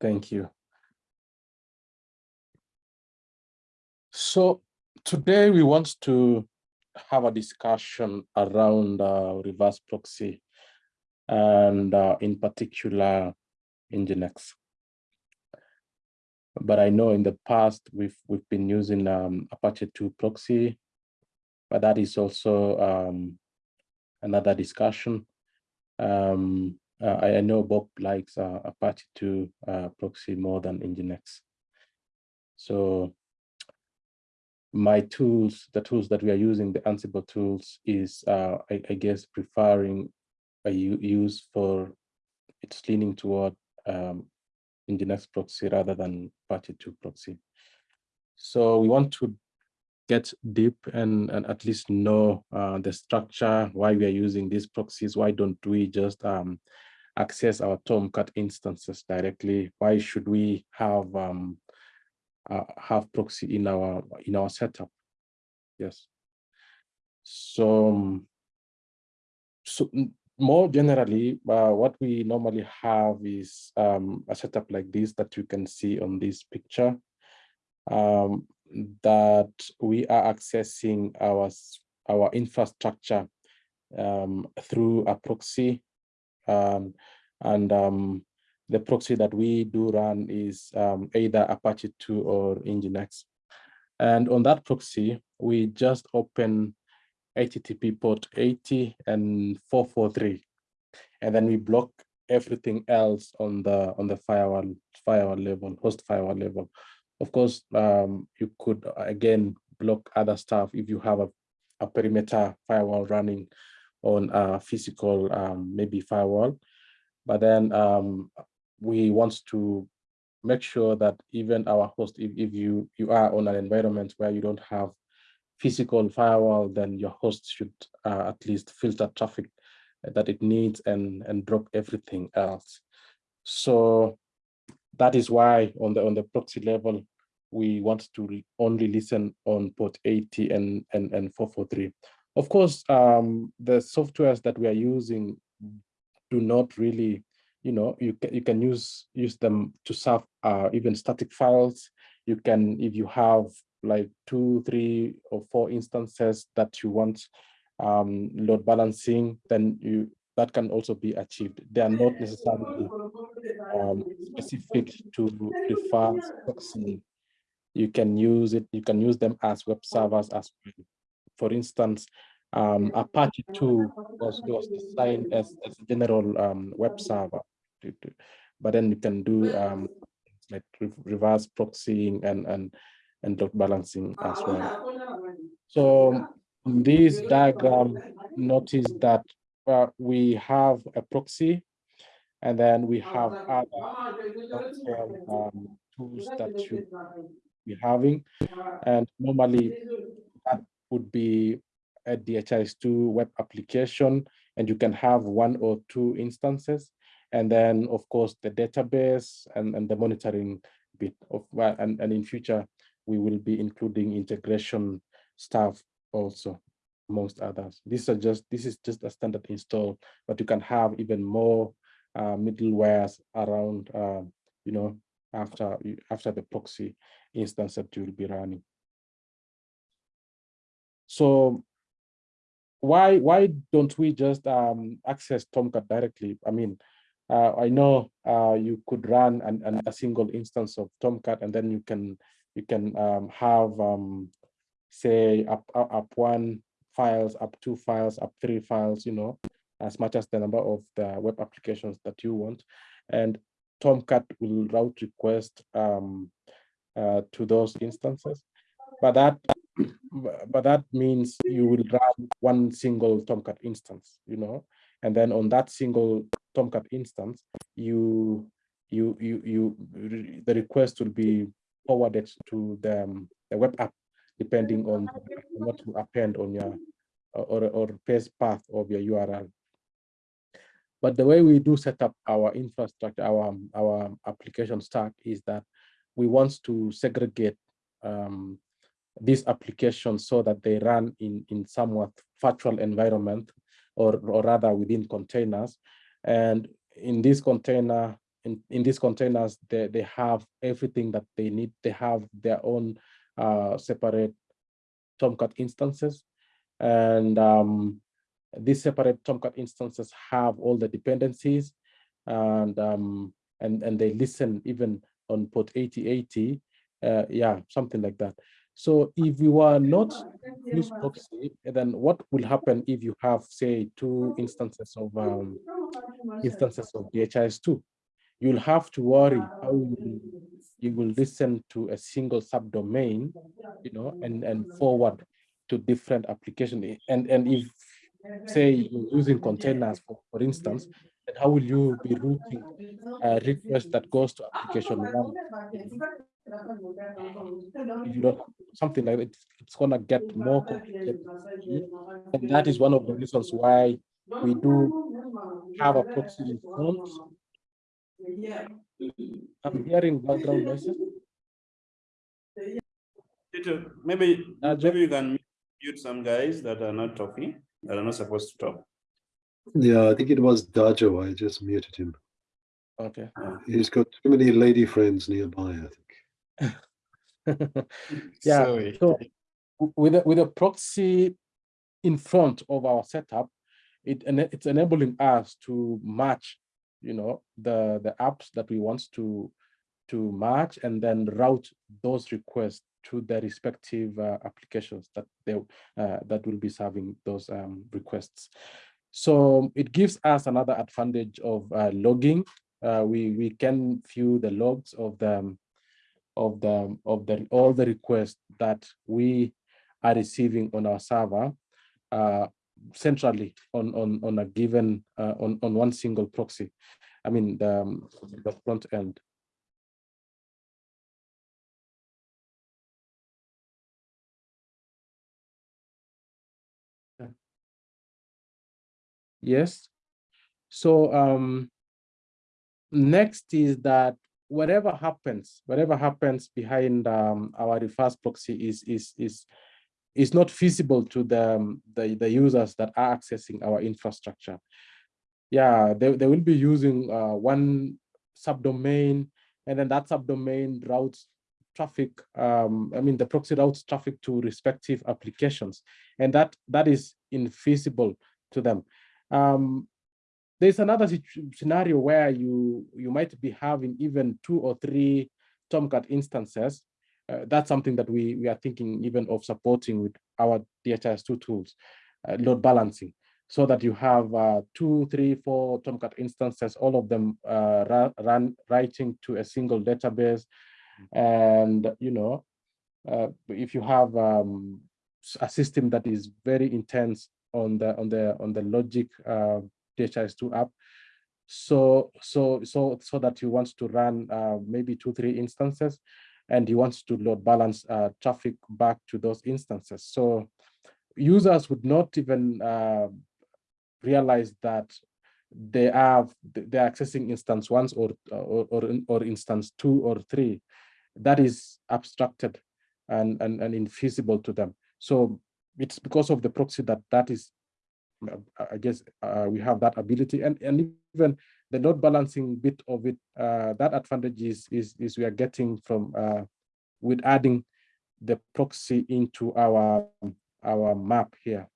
Thank you. So today we want to have a discussion around uh, reverse proxy and uh, in particular Nginx. But I know in the past we've we've been using um, Apache 2 proxy, but that is also um, another discussion. Um, uh, I, I, know Bob likes uh, Apache 2 uh, proxy more than Nginx. So my tools, the tools that we are using, the Ansible tools, is uh, I, I, guess preferring a use for it's leaning toward um, Nginx proxy rather than Apache 2 proxy. So we want to get deep and, and at least know uh, the structure, why we are using these proxies, why don't we just um, access our Tomcat instances directly? Why should we have um, uh, have proxy in our in our setup? Yes. So, um, so more generally, uh, what we normally have is um, a setup like this that you can see on this picture, um, that we are accessing our, our infrastructure um, through a proxy. Um, and um, the proxy that we do run is um, either Apache 2 or Nginx. And on that proxy, we just open HTTP port 80 and 443. And then we block everything else on the on the firewall firewall level, host firewall level. Of course, um, you could again block other stuff if you have a, a perimeter firewall running on a physical um, maybe firewall. But then um, we want to make sure that even our host, if, if you you are on an environment where you don't have physical firewall, then your host should uh, at least filter traffic that it needs and, and drop everything else. So that is why on the on the proxy level, we want to only listen on port 80 and, and, and 443. Of course, um, the softwares that we are using do not really, you know, you can, you can use use them to serve uh, even static files. You can, if you have like two, three, or four instances that you want um, load balancing, then you that can also be achieved. They are not necessarily um, specific to reverse proxy. You can use it. You can use them as web servers as well. For instance, um, Apache 2 was, was designed as, as a general um, web server, but then you can do um, like reverse proxying and and and load balancing as well. So in this diagram, notice that uh, we have a proxy and then we have other um, tools that should be having. And normally would be a DHIS2 web application, and you can have one or two instances. And then, of course, the database and, and the monitoring bit of, and, and in future, we will be including integration stuff also amongst others. These are just this is just a standard install, but you can have even more uh, middlewares around uh, you know after after the proxy instance that you will be running. So why why don't we just um, access Tomcat directly? I mean, uh, I know uh, you could run an, an, a single instance of Tomcat and then you can you can um, have, um, say, up, up one files, up two files, up three files, you know, as much as the number of the web applications that you want. And Tomcat will route request um, uh, to those instances. But that but that means you will run one single Tomcat instance, you know, and then on that single Tomcat instance, you you you you the request will be forwarded to the, um, the web app, depending on what you append on your or, or base path of your URL. But the way we do set up our infrastructure, our, our application stack is that we want to segregate um, these applications so that they run in, in somewhat virtual environment or, or rather within containers. And in this container, in, in these containers, they, they have everything that they need. They have their own uh, separate Tomcat instances. And um, these separate Tomcat instances have all the dependencies and um, and and they listen even on port 8080, uh, yeah, something like that. So if you are not use proxy, then what will happen if you have, say, two instances of um, instances of DHIS2? You'll have to worry how you, will listen to a single subdomain, you know, and and forward to different application. And and if say you're using containers, for, for instance, how will you be routing a request that goes to application one? If you don't something like that, it's gonna get more complicated. And that is one of the reasons why we do have a proxy in front. I'm hearing background noises. Maybe, uh, maybe you can mute some guys that are not talking, that are not supposed to talk. Yeah, I think it was Dajo. I just muted him. Okay. Ah. He's got too many lady friends nearby, I think. yeah. Sorry. So with a, with a proxy in front of our setup, it it's enabling us to match, you know, the the apps that we want to to match and then route those requests to the respective uh, applications that they uh, that will be serving those um, requests. So it gives us another advantage of uh, logging. Uh, we we can view the logs of the of the of the all the requests that we are receiving on our server uh, centrally on on on a given uh, on on one single proxy. I mean the um, the front end. Yes. So um, next is that whatever happens, whatever happens behind um, our reverse proxy is is is is not feasible to the, um, the the users that are accessing our infrastructure. Yeah, they, they will be using uh, one subdomain, and then that subdomain routes traffic. Um, I mean, the proxy routes traffic to respective applications, and that that is infeasible to them. Um, there's another scenario where you you might be having even two or three Tomcat instances. Uh, that's something that we we are thinking even of supporting with our DHIS2 tools, uh, load balancing, so that you have uh, two, three, four Tomcat instances, all of them uh, run, run writing to a single database, and you know, uh, if you have um, a system that is very intense on the on the on the logic uh, DHIS2 app. So so so so that you want to run uh, maybe two three instances, and you want to load balance uh, traffic back to those instances. So users would not even uh, realize that they have they're accessing instance once or or or, or instance two or three that is abstracted and and, and infeasible to them so it's because of the proxy that that is I guess uh, we have that ability. And and even the load balancing bit of it uh, that advantage is, is is we are getting from uh, with adding the proxy into our our map here.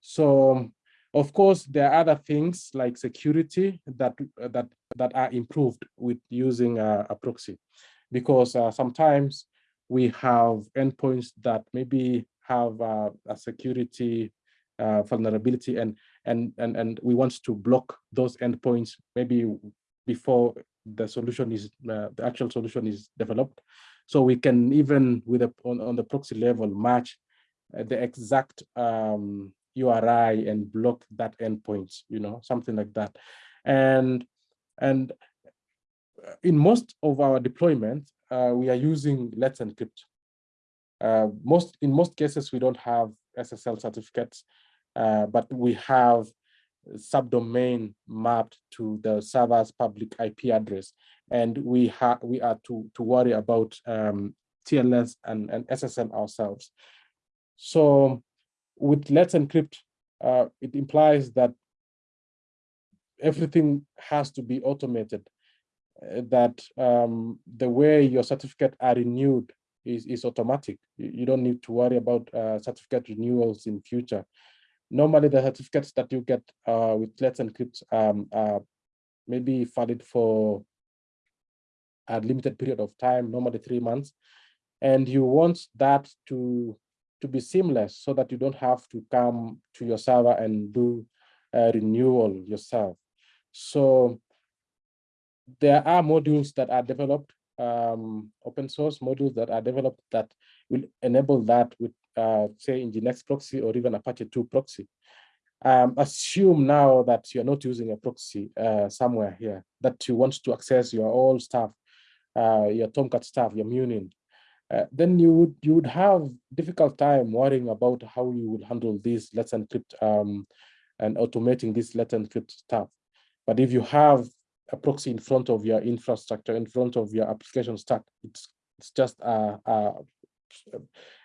So of course there are other things like security that that that are improved with using a, a proxy. Because uh, sometimes we have endpoints that maybe have uh, a security uh, vulnerability and, and, and, and we want to block those endpoints maybe before the solution is, uh, the actual solution is developed. So we can even with a, on, on the proxy level match uh, the exact um, URI and block that endpoints, you know, something like that. And, and in most of our deployments, uh, we are using Let's Encrypt. Uh, most in most cases we don't have SSL certificates, uh, but we have subdomain mapped to the server's public IP address, and we have we are to to worry about um, TLS and, and SSL ourselves. So with Let's Encrypt, uh, it implies that everything has to be automated uh, that um, the way your certificate are renewed is, is automatic. You, don't need to worry about uh, certificate renewals in future. Normally, the certificates that you get uh, with Let's Encrypt um, are maybe valid for a limited period of time, normally three months. And you want that to, to be seamless so that you don't have to come to your server and do a renewal yourself. So there are modules that are developed, um, open source modules that are developed that will enable that with, uh, say, Nginx proxy or even Apache 2 proxy. Um, assume now that you're not using a proxy uh, somewhere here, that you want to access your old stuff, uh, your Tomcat stuff, your Munin. Uh, then you would you would have difficult time worrying about how you would handle this let's encrypt um, and automating this let's encrypt stuff. But if you have a proxy in front of your infrastructure, in front of your application stack, it's it's just a, uh,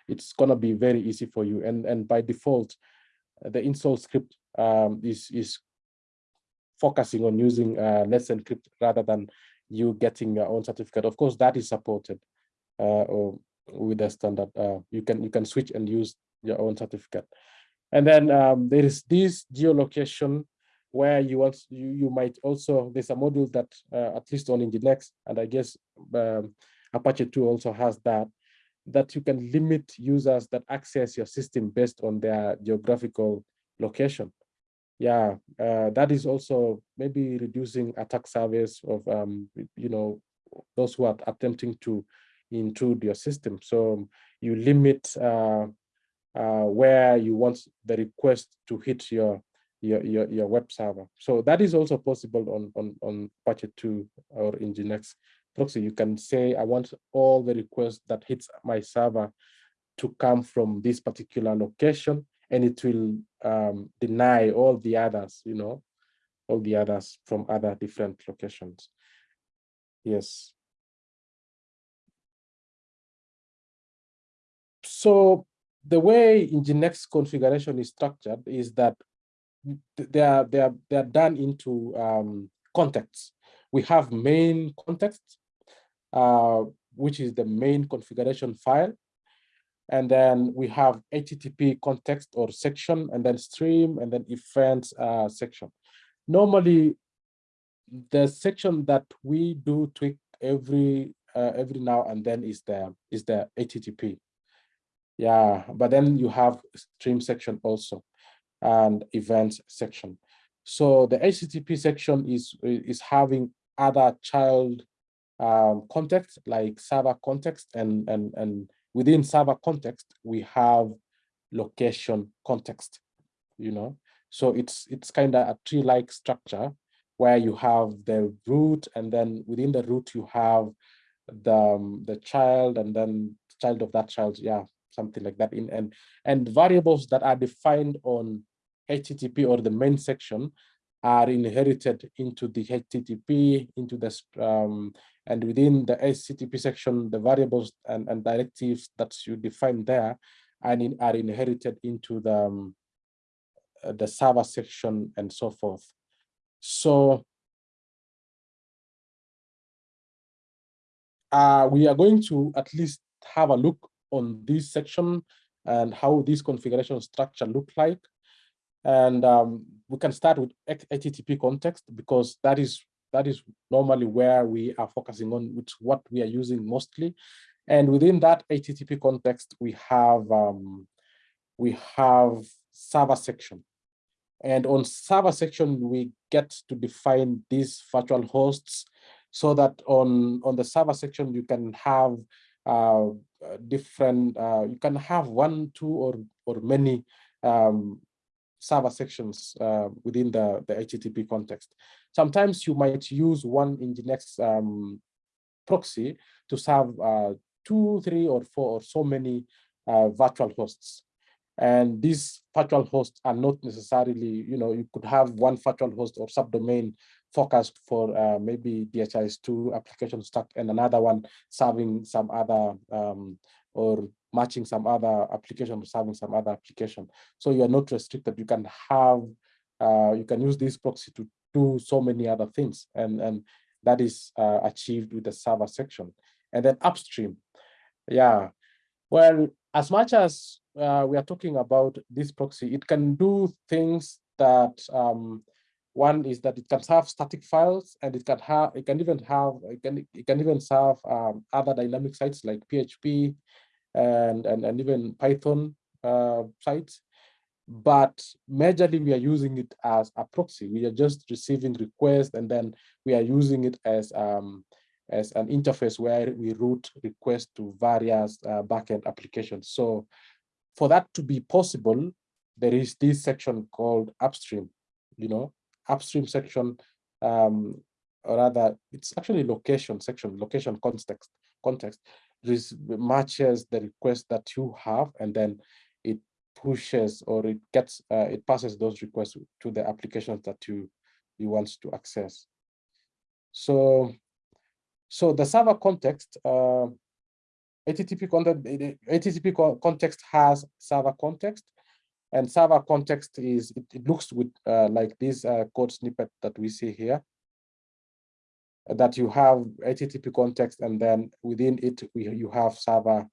it's gonna be very easy for you. And and by default, the install script um, is is focusing on using uh, Let's Encrypt rather than you getting your own certificate. Of course, that is supported uh, with the standard. Uh, you can you can switch and use your own certificate. And then um, there is this geolocation where you want you, you might also there's a module that uh, at least on Nginx and I guess um, Apache 2 also has that that you can limit users that access your system based on their geographical location. Yeah, uh, that is also maybe reducing attack surface of um, you know those who are attempting to intrude your system. So you limit uh, uh, where you want the request to hit your your, your, your web server. So that is also possible on, on, on Apache 2 or Nginx proxy. You can say, I want all the requests that hits my server to come from this particular location, and it will um, deny all the others, you know, all the others from other different locations. Yes. So the way Nginx configuration is structured is that they are they are they are done into um, contexts. We have main context, uh, which is the main configuration file, and then we have HTTP context or section, and then stream, and then events uh, section. Normally, the section that we do tweak every uh, every now and then is the is the HTTP. Yeah, but then you have stream section also and events section. So the HTTP section is, is having other child um, context like server context and, and, and within server context, we have location context, you know? So it's, it's kind of a tree-like structure where you have the root and then within the root you have the, um, the child and then child of that child, yeah, something like that in and and variables that are defined on http or the main section are inherited into the http into the um, and within the http section the variables and, and directives that you define there and in, are inherited into the um, uh, the server section and so forth so uh, we are going to at least have a look on this section and how this configuration structure look like. And um, we can start with HTTP context because that is that is normally where we are focusing on, which what we are using mostly. And within that HTTP context, we have um, we have server section. And on server section, we get to define these virtual hosts so that on, on the server section, you can have uh, different, uh, you can have one, two, or, or many um, server sections uh, within the, the HTTP context. Sometimes you might use one in Nginx um, proxy to serve uh, two, three, or four, or so many uh, virtual hosts. And these virtual hosts are not necessarily, you know, you could have one virtual host or subdomain focused for uh, maybe DHIS2 application stack and another one serving some other um, or matching some other application or serving some other application. So you are not restricted. You can have, uh, you can use this proxy to do so many other things. And, and, that is uh, achieved with the server section. And then upstream, yeah. Well, as much as uh, we are talking about this proxy, it can do things that um, one is that it can serve static files and it can have it can even have it can it can even serve um, other dynamic sites like PHP and and, and even Python uh, sites. But majorly we are using it as a proxy. We are just receiving requests and then we are using it as um, as an interface where we route requests to various uh, backend applications. So for that to be possible, there is this section called upstream, you know, upstream section, um, or rather it's actually location section, location context, context, matches the request that you have and then it pushes or it gets, uh, it passes those requests to the applications that you, you want to access. So so the server context, uh, HTTP content, HTTP context has server context, and server context is it, it looks with uh, like this uh, code snippet that we see here. That you have HTTP context, and then within it we, you have server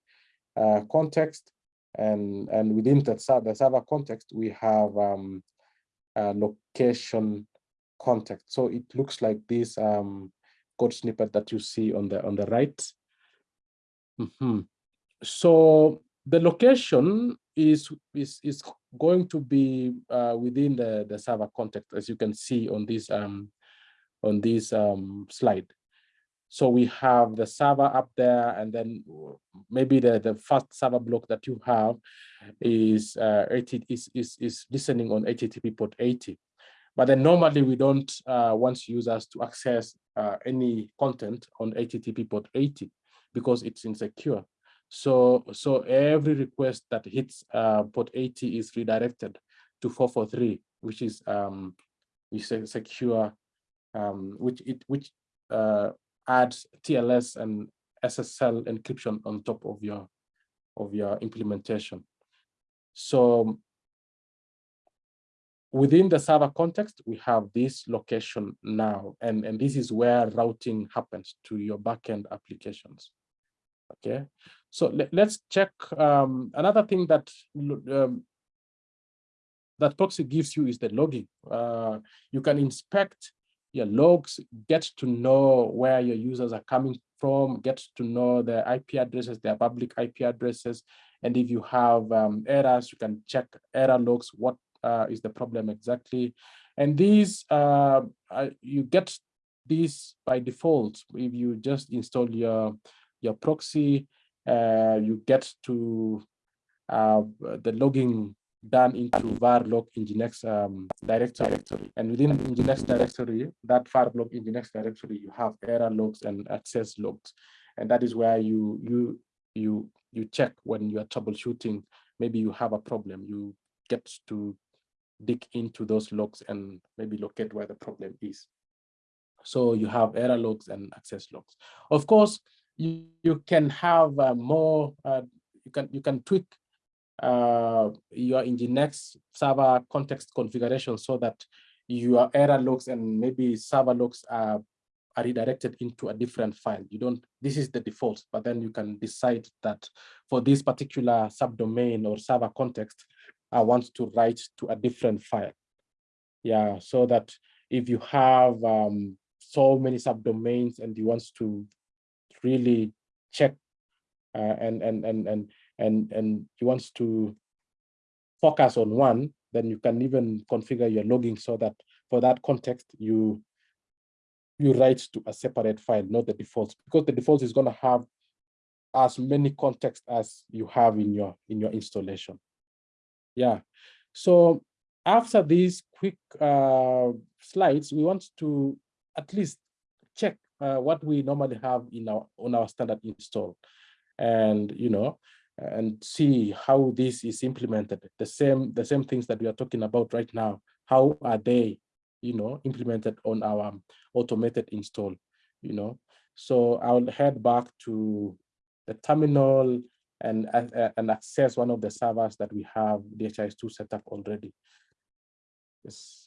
uh, context, and and within that the server context we have um, location context. So it looks like this um, code snippet that you see on the on the right. Mm -hmm. So the location is is is going to be uh, within the the server context, as you can see on this um on this um slide. So we have the server up there, and then maybe the the first server block that you have is uh, 80 is is is listening on HTTP port 80. But then normally we don't uh, want users to access uh, any content on HTTP port 80 because it's insecure. So, so every request that hits uh, port 80 is redirected to 443, which is um, which is secure, um, which it which uh, adds TLS and SSL encryption on top of your of your implementation. So within the server context, we have this location now, and, and this is where routing happens to your backend applications. Okay, so let, us check um, another thing that um, that proxy gives you is the logging. Uh, you can inspect your logs, get to know where your users are coming from, get to know their IP addresses, their public IP addresses, and if you have um, errors, you can check error logs, what uh, is the problem exactly. And these, uh, you get these by default. If you just install your, your proxy, uh, you get to uh, the logging done into var log nginx um, directory. And within nginx directory, that var log nginx directory, you have error logs and access logs. And that is where you you you you check when you are troubleshooting. Maybe you have a problem. You get to dig into those logs and maybe locate where the problem is. So you have error logs and access logs. Of course, you, you can have uh, more, uh, you can you can tweak uh, you are Nginx server context configuration so that your error logs and maybe server logs are, are redirected into a different file. You don't, this is the default, but then you can decide that for this particular subdomain or server context, I want to write to a different file. Yeah, so that if you have um, so many subdomains and you want to really check uh, and and and and and and you want to focus on one, then you can even configure your logging so that for that context you you write to a separate file, not the default, because the default is going to have as many context as you have in your in your installation. Yeah. So after these quick uh, slides, we want to at least check uh, what we normally have in our on our standard install, and you know, and see how this is implemented. The same the same things that we are talking about right now. How are they, you know, implemented on our automated install? You know, so I'll head back to the terminal and, uh, and access one of the servers that we have DHIS2 set up already. Yes.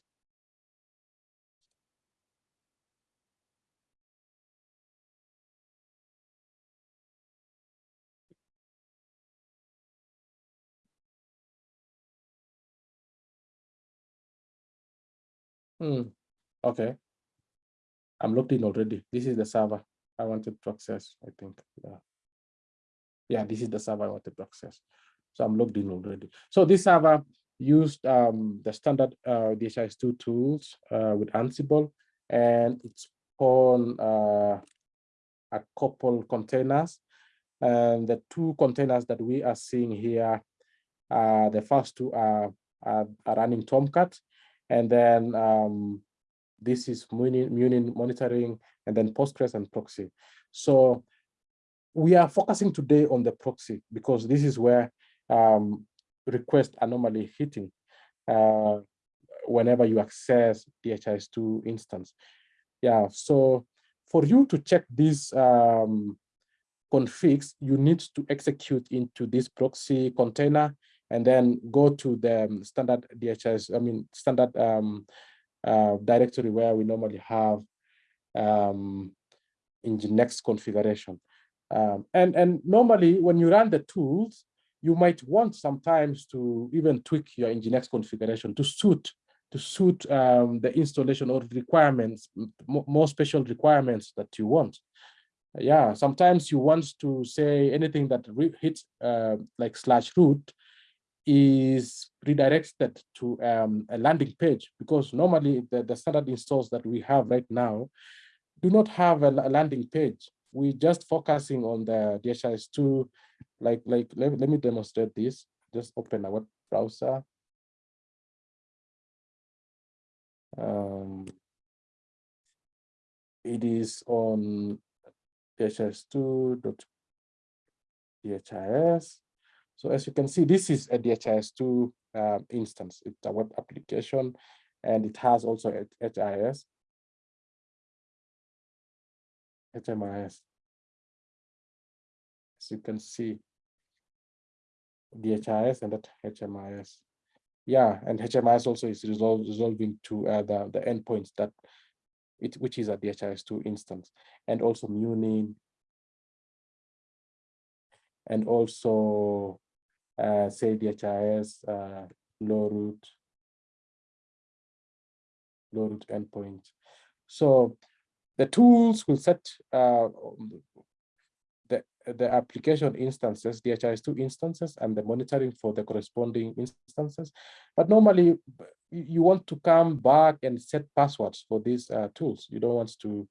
Hmm, okay. I'm logged in already. This is the server I wanted to access, I think. Yeah. Yeah, this is the server I wanted to access. So I'm logged in already. So this server used um, the standard uh, DHIS2 tools uh, with Ansible, and it's on uh, a couple containers. And the two containers that we are seeing here, uh, the first two are, are, are running Tomcat, and then um, this is Munin, monitoring, and then Postgres and proxy. So we are focusing today on the proxy because this is where um, requests are normally hitting uh, whenever you access DHIS2 instance. Yeah, so for you to check these um, configs, you need to execute into this proxy container and then go to the standard DHS, I mean, standard um, uh, directory where we normally have um, Nginx configuration. Um, and, and normally when you run the tools, you might want sometimes to even tweak your Nginx configuration to suit to suit um, the installation or requirements, more special requirements that you want. Yeah, sometimes you want to say anything that hits uh, like slash root is redirected to um, a landing page because normally the, the standard installs that we have right now do not have a, a landing page. We're just focusing on the DHIS2, like, like let, let me demonstrate this. Just open a web browser. Um, it is on dhis2.dhis. So as you can see, this is a DHIS2 uh, instance. It's a web application, and it has also HIS, HMIS. As you can see, DHIS and that HMIS. Yeah, and HMIS also is resolving to uh, the, the endpoints that it, which is a DHIS2 instance, and also Munin, and also uh, say DHIS, uh, Glowroot, low root endpoint. So the tools will set uh, the, the application instances, DHIS2 instances, and the monitoring for the corresponding instances. But normally, you want to come back and set passwords for these uh, tools. You don't want to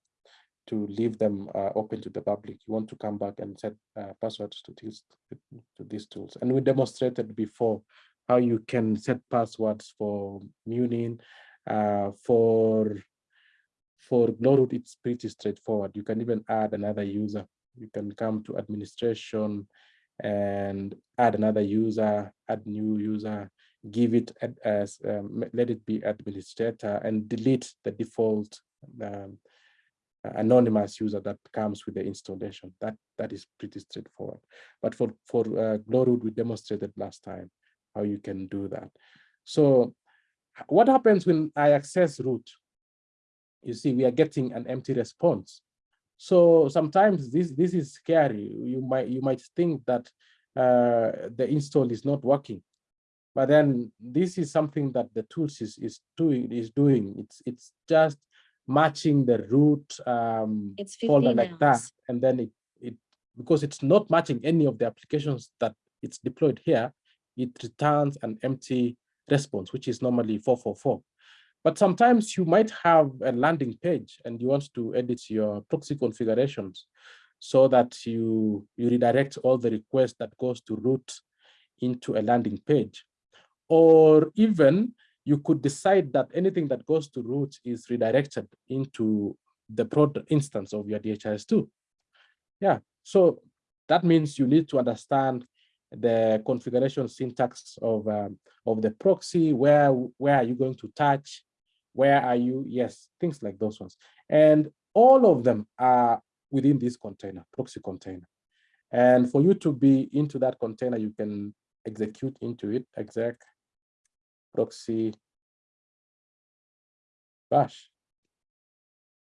to leave them uh, open to the public. You want to come back and set uh, passwords to these to these tools. And we demonstrated before how you can set passwords for Munin, uh, for for Glowroot, it's pretty straightforward. You can even add another user. You can come to administration and add another user, add new user, give it as, um, let it be administrator and delete the default um, anonymous user that comes with the installation. That that is pretty straightforward. But for for uh, Glowroot, we demonstrated last time how you can do that. So what happens when I access root? You see, we are getting an empty response. So sometimes this this is scary. You might you might think that uh, the install is not working, but then this is something that the tools is is doing is doing. It's it's just matching the root um, It's folder 15 like that, and then it it because it's not matching any of the applications that it's deployed here, it returns an empty response, which is normally 444. But sometimes you might have a landing page and you want to edit your proxy configurations so that you, you redirect all the requests that goes to root into a landing page. Or even you could decide that anything that goes to root is redirected into the prod instance of your DHIS2. Yeah, so that means you need to understand the configuration syntax of um, of the proxy. Where where are you going to touch? Where are you? Yes, things like those ones, and all of them are within this container, proxy container. And for you to be into that container, you can execute into it, exec proxy bash.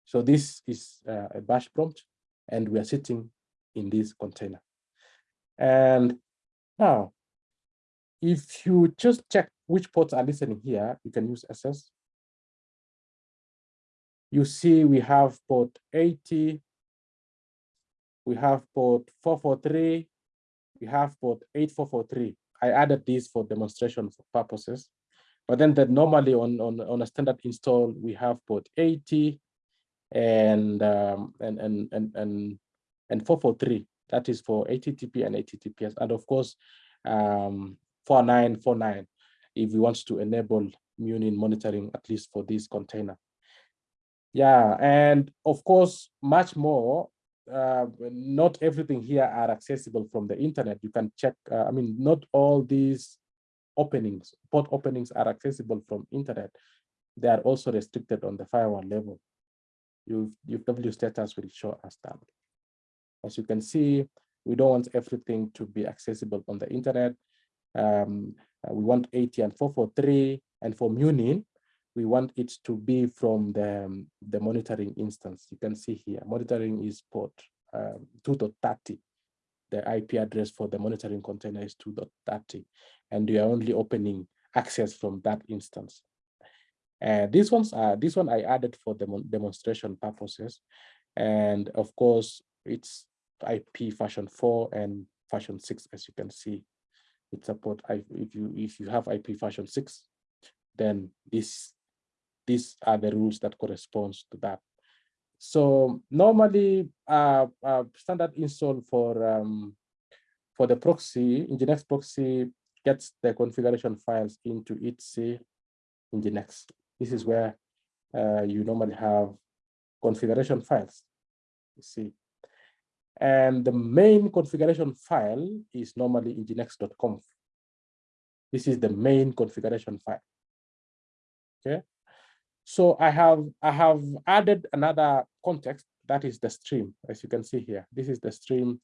So this is uh, a bash prompt, and we are sitting in this container. And now, if you just check which ports are listening here, you can use SS. you see we have port 80, we have port 443, we have port 8443. I added these for demonstration purposes. But then that normally on, on, on a standard install, we have port 80 and, um, and, and, and, and, and 443. That is for HTTP and HTTPS. And of course, um, 4949, if we want to enable Munin monitoring, at least for this container. Yeah, and of course, much more uh, not everything here are accessible from the internet. You can check, uh, I mean, not all these openings, port openings are accessible from internet. They are also restricted on the firewall level. UFW status will show us that. As you can see, we don't want everything to be accessible on the internet. Um, uh, we want 80 and 443, and for Munin, we want it to be from the, um, the monitoring instance. You can see here, monitoring is port um, 2.30. The IP address for the monitoring container is 2.30, and you are only opening access from that instance. And these ones are this one I added for the demonstration purposes, and of course it's IP version 4 and version 6, as you can see. It support if you if you have IP version 6, then this these are the rules that corresponds to that. So normally, uh, uh, standard install for um, for the proxy, Nginx proxy gets the configuration files into etc Nginx. This is where uh, you normally have configuration files. You see, and the main configuration file is normally nginx.conf. This is the main configuration file. Okay, so I have I have added another context that is the stream, as you can see here. This is the stream,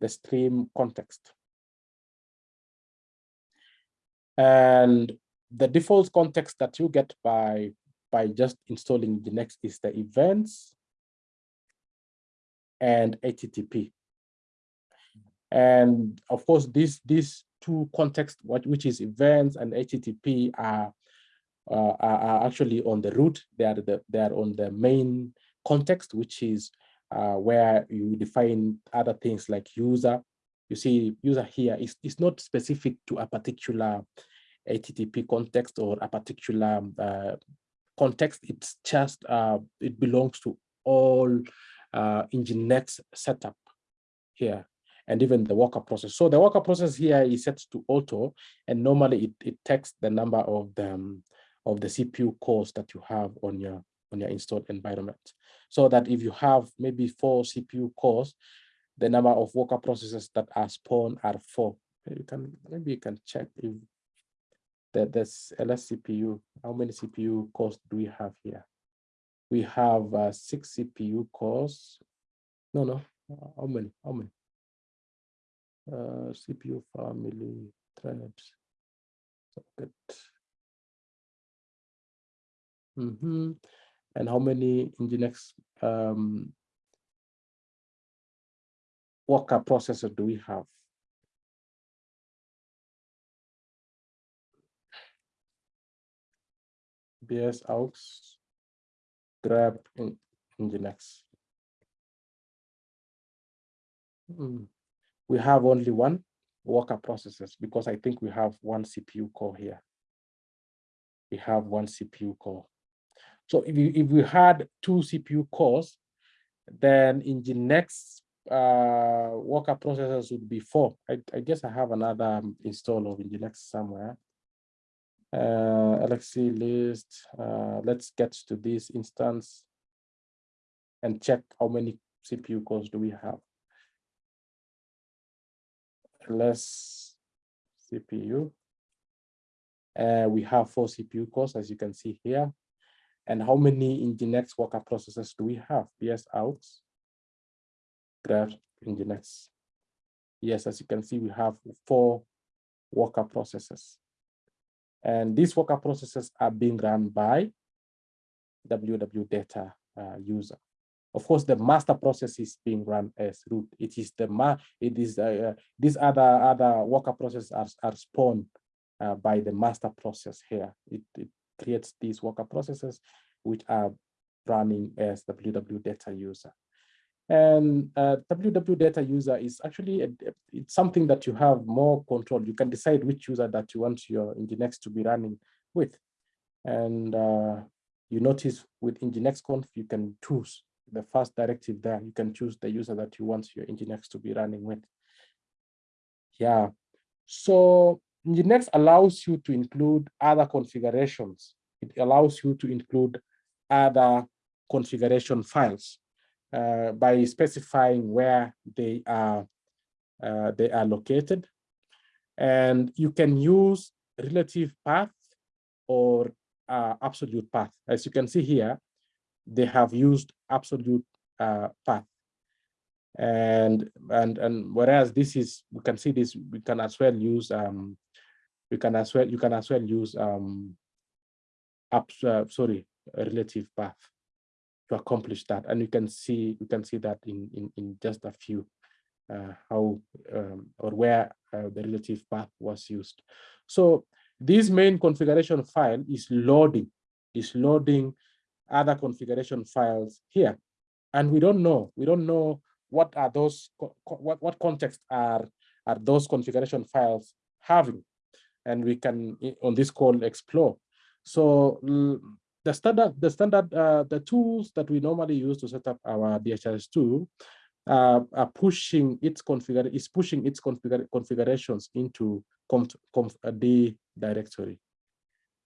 the stream context. And the default context that you get by by just installing the next is the events and HTTP. And of course, these these two contexts, which is events and HTTP, are uh, are, actually on the root. They are the they are on the main context, which is uh, where you define other things like user. You see, user here is is not specific to a particular HTTP context or a particular uh, context. It's just uh, it belongs to all uh, Nginx setup here and even the worker process. So the worker process here is set to auto, and normally it, it takes the number of the um, of the CPU cores that you have on your on your installed environment. So that if you have maybe four CPU cores, the number of worker processes that are spawned are four. You can maybe you can check if that this LS CPU, how many CPU cores do we have here? We have uh, six CPU cores. No, no, how many? How many? Uh, CPU family threads. Socket. Mm -hmm. And how many Nginx um, worker processor do we have? ps aux grep in Nginx. Mm. We have only one worker processors because I think we have one CPU core here. We have one CPU core. So if you if we had two CPU cores, then Nginx uh, worker processors would be four. I, I guess I have another um, install of Nginx somewhere. Uh, LXC list. Uh, let's get to this instance and check how many CPU cores do we have. LS CPU. Uh, we have four CPU cores, as you can see here. And how many Nginx worker processes do we have? ps aux, grep Nginx. Yes, as you can see, we have four worker processes. And these worker processes are being run by WW data uh, user. Of course, the master process is being run as root. It is the ma it is uh, uh, these other other worker processes are, are spawned uh, by the master process here. It, it creates these worker processes, which are running as www data user. And uh, www data user is actually, a, it's something that you have more control. You can decide which user that you want your Nginx to be running with. And uh, you notice with Nginx conf, you can choose the first directive there. You can choose the user that you want your Nginx to be running with. Yeah, so Nginx allows you to include other configurations. It allows you to include other configuration files uh, by specifying where they are uh, they are located. And you can use relative path or uh, absolute path. As you can see here, they have used absolute uh, path. And, and, and whereas this is, we can see this, we can as well use, um, we can as well, you can as well use, um, up, uh, sorry, a relative path to accomplish that. And you can see, you can see that in, in, in just a few, uh, how um, or where uh, the relative path was used. So this main configuration file is loading, is loading other configuration files here. And we don't know, we don't know what are those, what, what context are, are those configuration files having. And we can, on this call, explore. So the standard, the standard, uh, the tools that we normally use to set up our DHS2 uh, are pushing its configure is pushing its configurations into conf, conf, uh, D directory.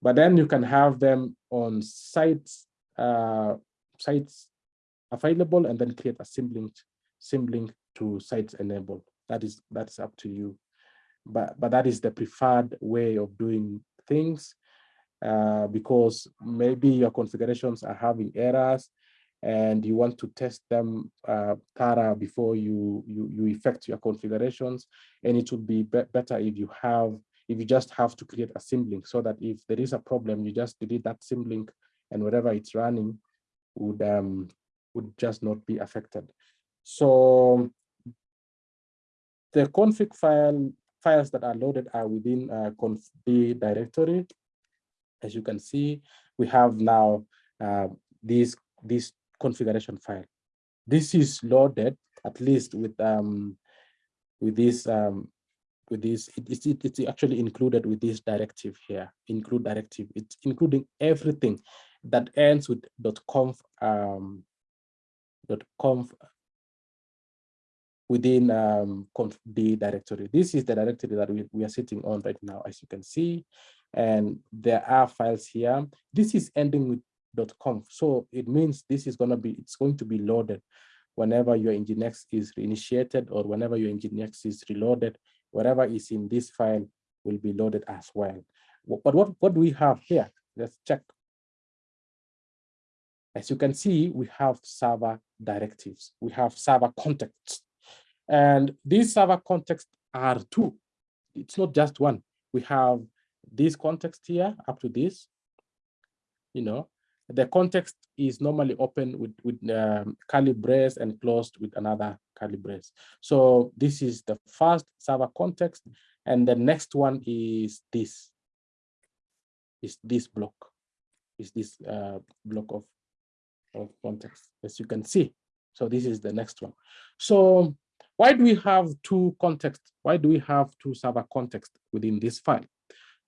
But then you can have them on sites uh, sites available and then create a symlink symlink to sites enabled. That is that's up to you. But but that is the preferred way of doing things uh, because maybe your configurations are having errors and you want to test them uh, thorough before you, you, you effect your configurations. And it would be, be better if you have, if you just have to create a symlink so that if there is a problem, you just delete that symlink and whatever it's running would, um, would just not be affected. So the config file files that are loaded are within uh, conf directory. As you can see, we have now uh, these, these configuration file. This is loaded at least with um, with this um, with this it, it's, it's actually included with this directive here include directive it's including everything that ends with .conf um, .conf within um, d directory. This is the directory that we, we are sitting on right now, as you can see. And there are files here. This is ending with conf. So it means this is going to be, it's going to be loaded whenever your Nginx is reinitiated or whenever your Nginx is reloaded, whatever is in this file will be loaded as well. But what, what do we have here? Let's check. As you can see, we have server directives. We have server contexts. And these server contexts are two. It's not just one. We have this context here up to this, you know, the context is normally open with, with um, curly brace and closed with another curly brace. So this is the first server context. And the next one is this, is this block, is this uh, block of, of context, as you can see. So this is the next one. So why do we have two contexts? Why do we have two server contexts within this file?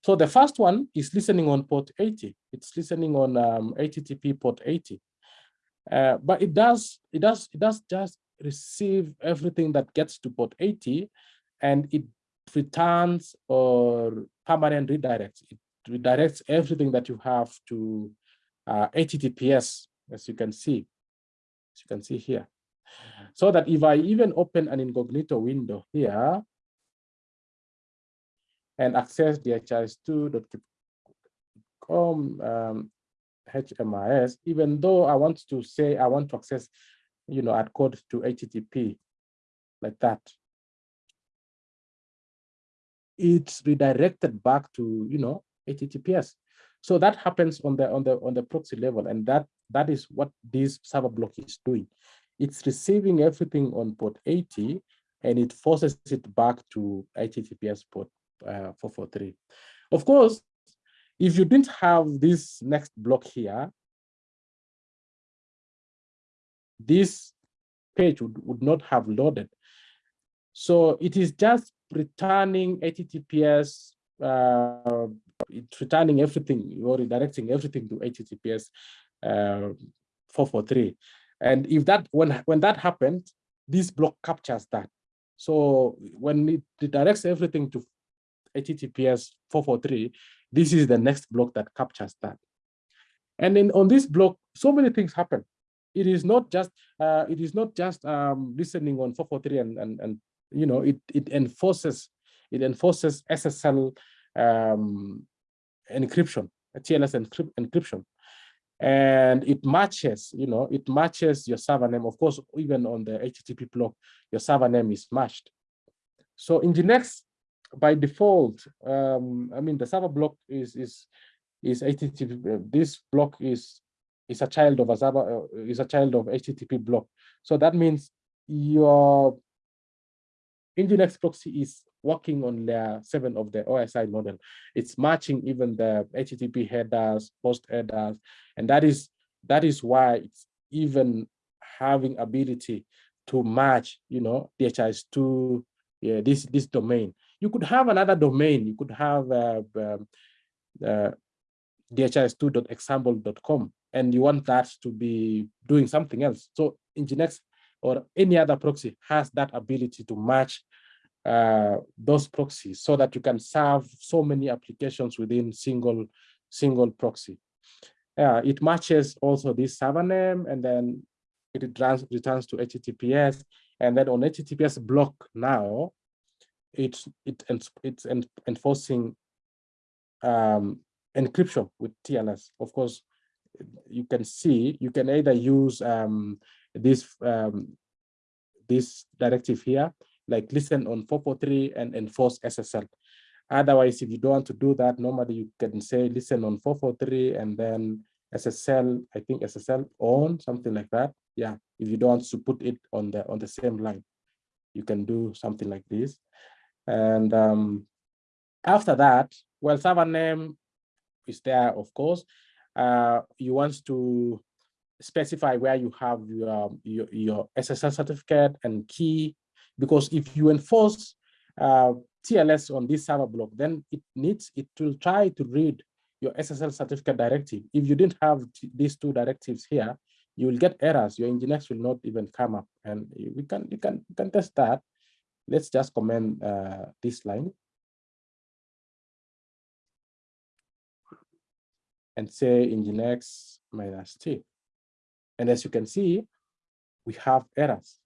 So the first one is listening on port 80. It's listening on um, HTTP port 80. Uh, but it does, it does, it does just receive everything that gets to port 80 and it returns or permanent redirects. It redirects everything that you have to uh, HTTPS, as you can see, as you can see here. So that if I even open an incognito window here, and access dhis2.com um, HMIS, even though I want to say I want to access, you know, add code to HTTP like that. It's redirected back to, you know, HTTPS. So that happens on the on the on the proxy level, and that that is what this server block is doing. It's receiving everything on port 80, and it forces it back to HTTPS port uh, 443. Of course, if you didn't have this next block here, this page would, would not have loaded. So it is just returning HTTPS, uh, it's returning everything you're redirecting everything to HTTPS uh, 443. And if that when when that happened, this block captures that. So when it redirects everything to HTTPS 443, this is the next block that captures that. And then on this block, so many things happen. It is not just uh, it is not just um, listening on 443 and, and and you know it it enforces it enforces SSL um, encryption, TLS encryption and it matches, you know, it matches your server name. Of course, even on the HTTP block, your server name is matched. So Nginx, by default, um, I mean, the server block is is is HTTP. This block is is a child of a server uh, is a child of HTTP block. So that means your Nginx proxy is working on layer seven of the OSI model. It's matching even the HTTP headers, post headers, and that is that is why it's even having ability to match, you know, DHIS2, yeah, this this domain. You could have another domain. You could have uh, um, uh, dhis2.example.com, and you want that to be doing something else. So Nginx or any other proxy has that ability to match uh, those proxies so that you can serve so many applications within single single proxy. Uh, it matches also this server name and then it returns, returns to HTTPS and then on HTTPS block now it's it, it's enforcing um, encryption with TLS. Of course, you can see you can either use um, this um, this directive here like listen on 443 and enforce SSL. Otherwise, if you don't want to do that, normally you can say listen on 443 and then SSL, I think SSL on, something like that. Yeah, if you don't want to put it on the on the same line, you can do something like this. And um, after that, well, server name is there, of course. Uh, you want to specify where you have your, your, your SSL certificate and key because if you enforce uh, TLS on this server block, then it needs, it will try to read your SSL certificate directive. If you didn't have these two directives here, you will get errors. Your Nginx will not even come up, and we can you can can test that. Let's just comment uh, this line and say Nginx minus T. And as you can see, we have errors.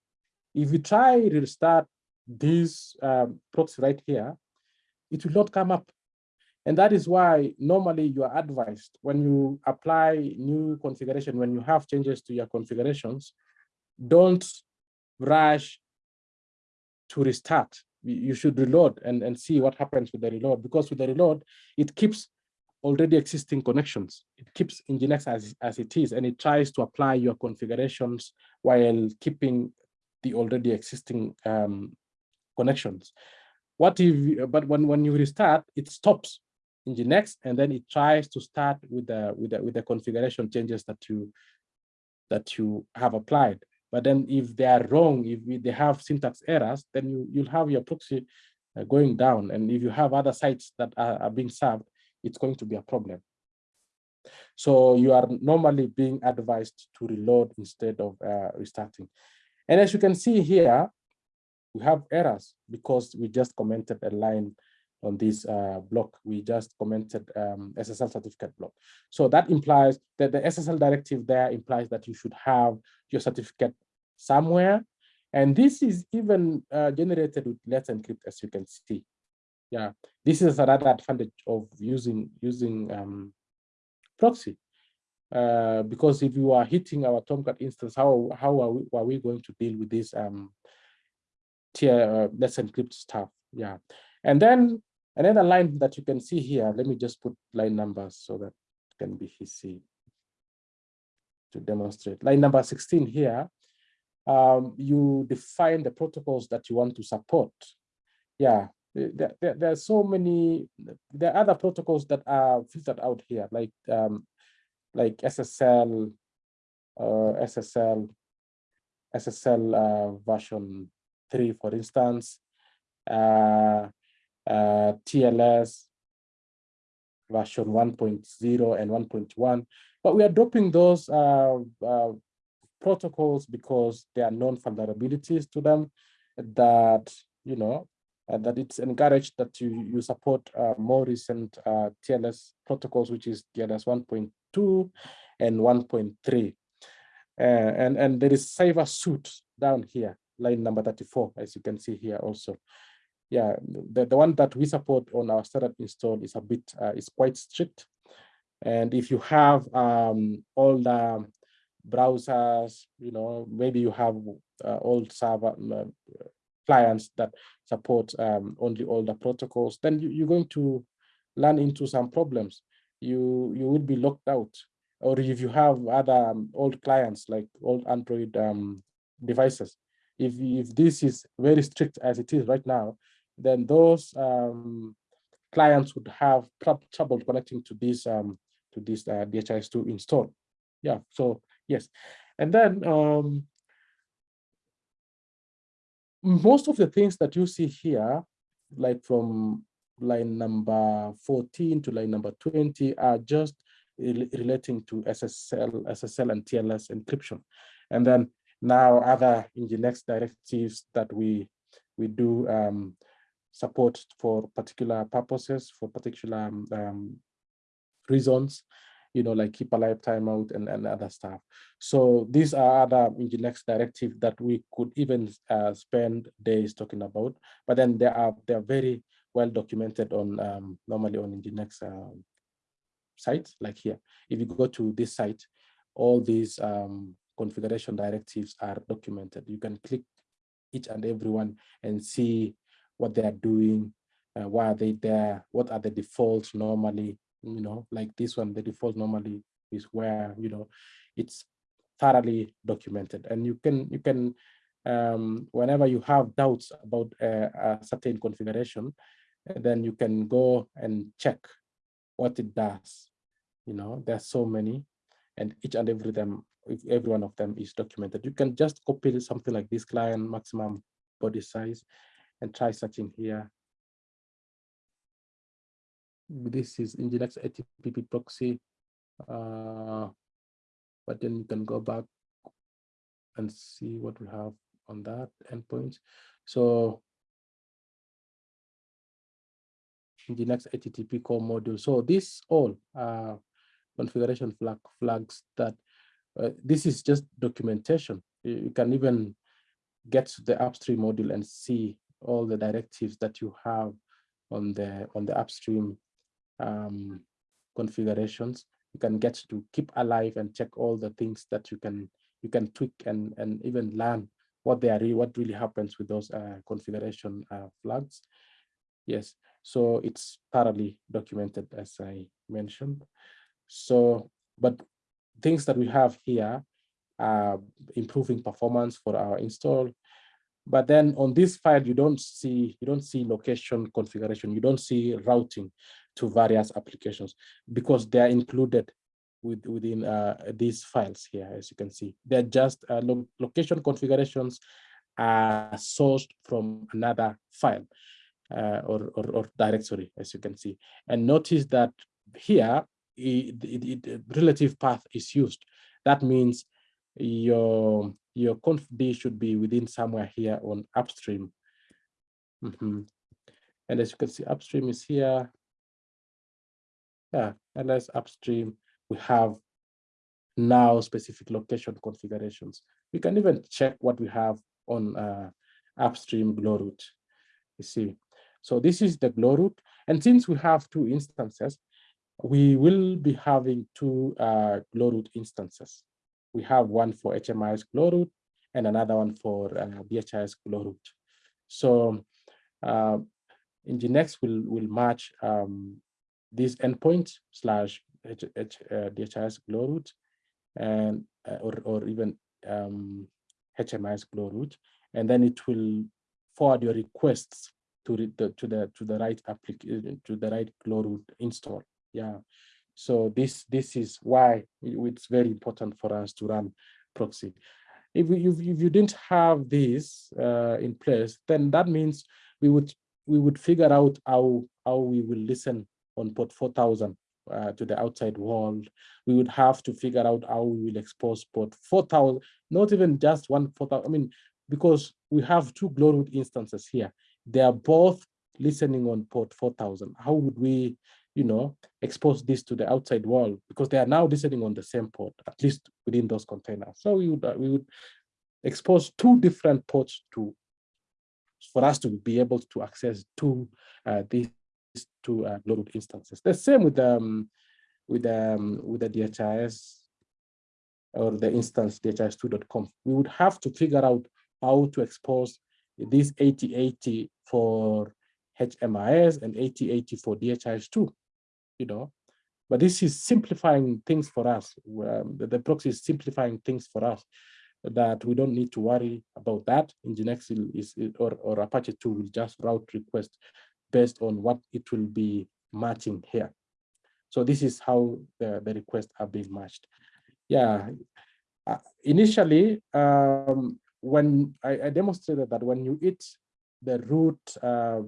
If you try to restart this um, proxy right here, it will not come up. And that is why normally you are advised when you apply new configuration, when you have changes to your configurations, don't rush to restart. You should reload and, and see what happens with the reload because with the reload, it keeps already existing connections. It keeps Nginx as, as it is and it tries to apply your configurations while keeping the already existing um, connections. What if, but when, when you restart, it stops Nginx and then it tries to start with the, with the, with the configuration changes that you, that you have applied. But then if they are wrong, if they have syntax errors, then you, you'll have your proxy uh, going down. And if you have other sites that are, are being served, it's going to be a problem. So you are normally being advised to reload instead of uh, restarting. And as you can see here, we have errors because we just commented a line on this uh, block. We just commented um, SSL certificate block. So that implies that the SSL directive there implies that you should have your certificate somewhere. And this is even uh, generated with Let's Encrypt, as you can see. Yeah, this is another advantage of using using um, proxy. Uh, because if you are hitting our Tomcat instance, how how are we, are we going to deal with this um, tier uh, let's encrypt stuff? Yeah, and then another line that you can see here. Let me just put line numbers so that can be easy to demonstrate. Line number 16 here. Um, you define the protocols that you want to support. Yeah, there, there, there, are so many, there are other protocols that are filtered out here, like um, like SSL, uh, SSL, SSL uh, version 3, for instance, uh, uh, TLS version 1.0 and 1.1. But we are dropping those uh, uh, protocols because there are known vulnerabilities to them that, you know, uh, that it's encouraged that you, you support uh, more recent uh, TLS protocols, which is TLS 1.2 and 1.3. Uh, and, and there is cipher suite down here, line number 34, as you can see here also. Yeah, the, the one that we support on our startup install is a bit, uh, is quite strict. And if you have um, all the browsers, you know, maybe you have uh, old server uh, clients that support um, only older protocols, then you, are going to run into some problems. You you will be locked out. Or if you have other um, old clients like old Android um, devices, if, if this is very strict as it is right now, then those um, clients would have trouble connecting to this um, to this uh, DHIS2 install. Yeah, so yes. And then um, most of the things that you see here, like from line number 14 to line number 20 are just relating to SSL, SSL and TLS encryption. And then now other Nginx directives that we we do um, support for particular purposes, for particular um, um reasons, you know, like keep a alive timeout and, and other stuff. So these are other Nginx directive that we could even uh, spend days talking about, but then they are they're very well documented on um, normally on Nginx um, sites like here. If you go to this site, all these um, configuration directives are documented. You can click each and every one and see what they are doing, uh, why are they there, what are the defaults normally, you know, like this one, the default normally is where, you know, it's thoroughly documented and you can, you can, um, whenever you have doubts about uh, a certain configuration, then you can go and check what it does. You know, there's so many and each and every them, every one of them is documented. You can just copy something like this client maximum body size and try searching here this is Nginx HTTP proxy. Uh, but then you can go back and see what we have on that endpoint. So Nginx HTTP core module. So this all uh, configuration flag flags that uh, this is just documentation. You can even get to the upstream module and see all the directives that you have on the on the upstream um, configurations, you can get to keep alive and check all the things that you can you can tweak and and even learn what they are what really happens with those uh, configuration uh, flags. Yes, so it's thoroughly documented as I mentioned. So, but things that we have here are improving performance for our install, but then on this file, you don't see you don't see location configuration, you don't see routing to various applications because they are included with, within uh, these files here, as you can see. They're just uh, lo location configurations are sourced from another file or, or, or, directory, as you can see. And notice that here, it, it, it, relative path is used. That means your your confd should be within somewhere here on upstream. Mm -hmm. And as you can see, upstream is here. Yeah, and as upstream, we have now specific location configurations. We can even check what we have on uh, upstream Glowroot. You see, so this is the Glowroot. And since we have two instances, we will be having two uh, Glowroot instances. We have one for HMIS glow and another one for uh, DHIS glow So uh, Nginx will will match um, this endpoint slash H, H, uh, DHIS glow and uh, or or even um, HMIS glow and then it will forward your requests to the to the to the right application to the right glow install. Yeah. So this, this is why it's very important for us to run proxy. if, you if, you didn't have this uh, in place, then that means we would we would figure out how how we will listen on port 4000 uh, to the outside world. We would have to figure out how we will expose port 4000, not even just one 4000. I mean, because we have two Glowroot instances here. They are both listening on port 4000. How would we, you know, expose this to the outside world? Because they are now listening on the same port, at least within those containers. So we would, uh, we would expose two different ports to for us to be able to access two uh, these two uh, instances. The same with um with um with the DHIS or the instance dhis2.conf. We would have to figure out how to expose this 8080 for HMIS and 8080 for DHIS2, you know. But this is simplifying things for us. Um, the, the proxy is simplifying things for us that we don't need to worry about that. Nginx is, or, or Apache 2 will just route request based on what it will be matching here. So this is how the, the requests are being matched. Yeah, uh, initially, um, when I, I, demonstrated that when you eat the root uh,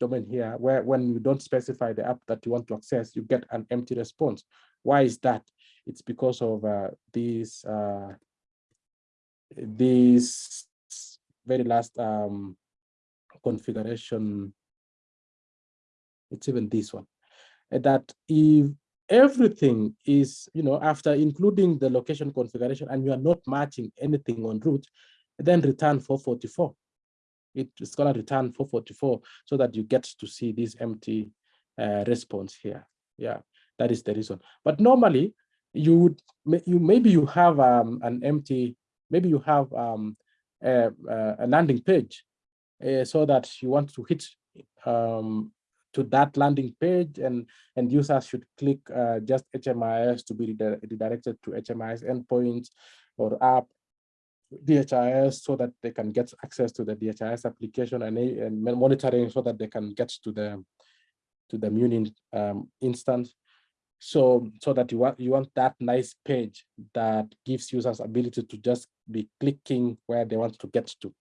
domain here, where when you don't specify the app that you want to access, you get an empty response. Why is that? It's because of uh, these uh, this very last um, configuration, it's even this one, that if everything is, you know, after including the location configuration and you are not matching anything on route, then return 444. It's gonna return 444 so that you get to see this empty uh, response here. Yeah, that is the reason. But normally you would, you maybe you have um, an empty maybe you have um, a, a, landing page uh, so that you want to hit um, to that landing page and, and users should click uh, just HMIS to be redirected to HMIS endpoints or app DHIS so that they can get access to the DHIS application and, and monitoring so that they can get to the to the Munin um, instance. So so that you want you want that nice page that gives users ability to just be clicking where they want to get to.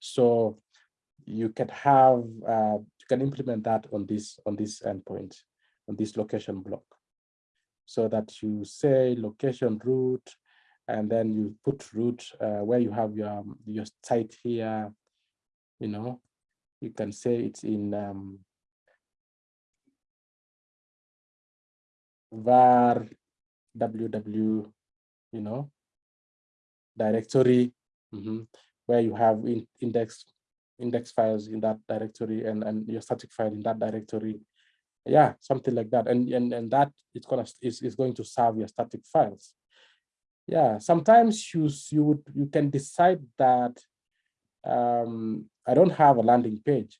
So you can have uh, can implement that on this on this endpoint on this location block. So that you say location root and then you put root uh, where you have your your site here you know. You can say it's in um, var ww, you know, directory, mm -hmm, where you have in, index index files in that directory and, and your static file in that directory. Yeah, something like that. And and, and that it's gonna is, is going to serve your static files. Yeah, sometimes you you would you can decide that um, I don't have a landing page,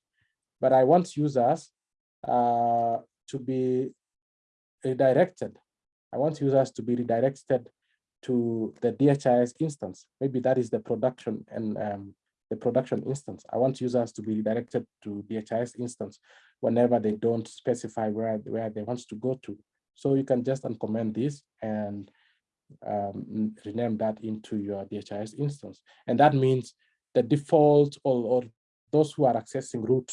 but I want users uh, to be redirected. I want users to be redirected to the DHIS instance. Maybe that is the production and um, the production instance. I want users to be redirected to DHIS instance whenever they don't specify where, where they want to go to. So you can just uncomment this and um, rename that into your DHIS instance. And that means the default or, or those who are accessing root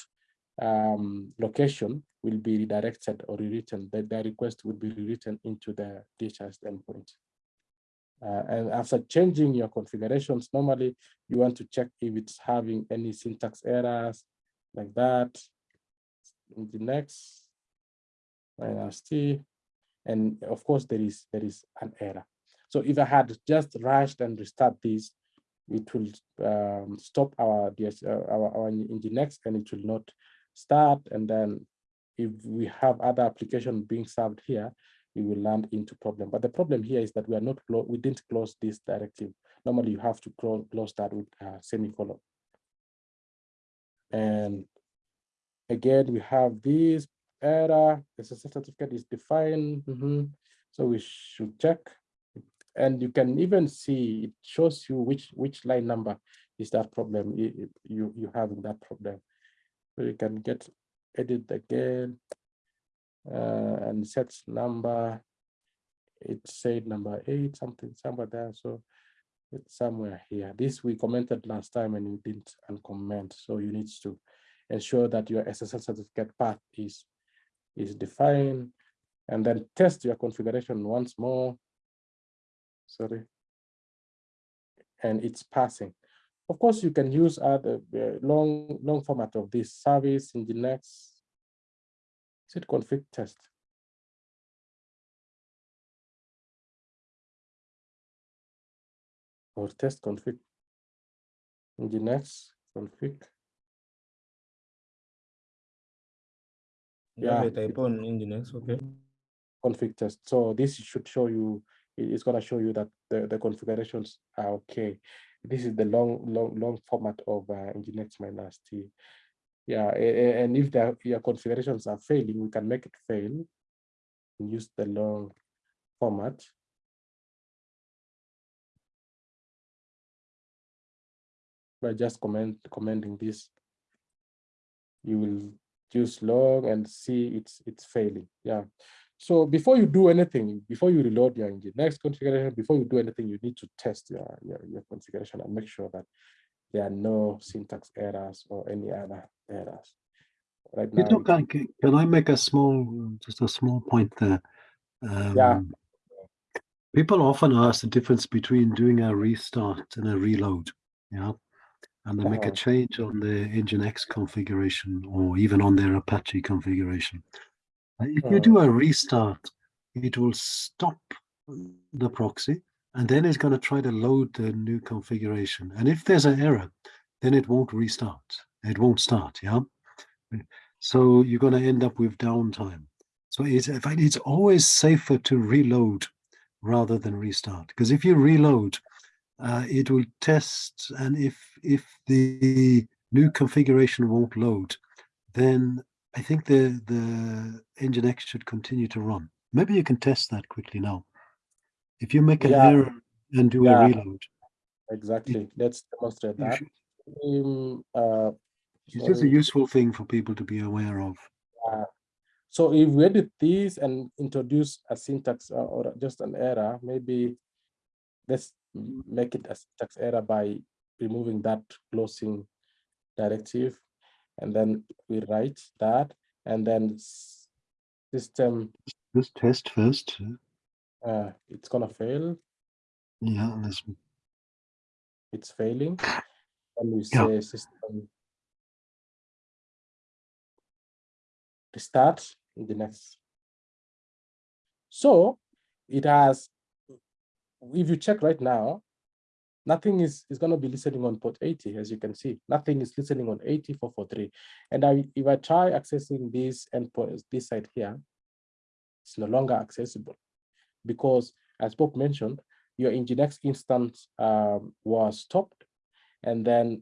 um, location will be redirected or rewritten, that their request would be rewritten into the DHIS endpoint. Uh, and after changing your configurations, normally you want to check if it's having any syntax errors like that. Nginx, minus T, and of course there is there is an error. So if I had just rushed and restart this, it will um, stop our, DS, uh, our our Nginx and it will not start and then if we have other application being served here, we will land into problem. But the problem here is that we are not we didn't close this directive. Normally, you have to close, that with a semicolon. And again, we have this error. The certificate is defined. Mm -hmm. So we should check. And you can even see it shows you which which line number is that problem you you, you have that problem. So you can get edit again and set number. It said number eight, something, somewhere there. So It's somewhere here. This we commented last time and you didn't uncomment. So you need to ensure that your SSL certificate path is, is defined and then test your configuration once more. Sorry. And it's passing. Of course, you can use other uh, long, long format of this service Nginx is it config test? Or test config. Nginx config. Yeah, Yeah, type on Nginx, okay. config test. So this should show you, it's gonna show you that the, the configurations are okay. This is the long, long, long format of uh, Nginx minus T. Yeah, and if the, your configurations are failing, we can make it fail. and Use the long format. By just comment, commenting this. You will use long and see it's, it's failing, yeah. So before you do anything, before you reload your engine, next configuration, before you do anything, you need to test your, your, your configuration and make sure that there are no syntax errors or any other errors. Right now, can, can- I make a small, just a small point there? Um, People often ask the difference between doing a restart and a reload, yeah? And they make a Uh-huh. change on the Nginx configuration or even on their Apache configuration. Uh, If you Uh-huh. do a restart, it will stop the proxy and then it's going to try to load the new configuration. And if there's an error, then it won't restart. It won't start, yeah? So you're going to end up with downtime. So it's, in fact, it's always safer to reload rather than restart. Because if you reload, uh, it will test, and if if the new configuration won't load, then I think the the Nginx should continue to run. Maybe you can test that quickly now. If you make an Yeah. error and do Yeah. a reload, Exactly, let's demonstrate that. should- Um, uh, it's just a useful thing for people to be aware of. So if we edit this and introduce a syntax or, or just an error, maybe let's make it a syntax error by removing that closing directive. And then we write that and then system, Just test first. Uh, it's gonna fail, Yeah, let's it's failing. And we Yeah. say system restart Nginx. So it has, if you check right now, nothing is, is gonna be listening on port 80, as you can see. Nothing is listening on 80443. And I, if I try accessing this endpoint, this side here, it's no longer accessible. Because as Bob mentioned, your Nginx instance um, was stopped and then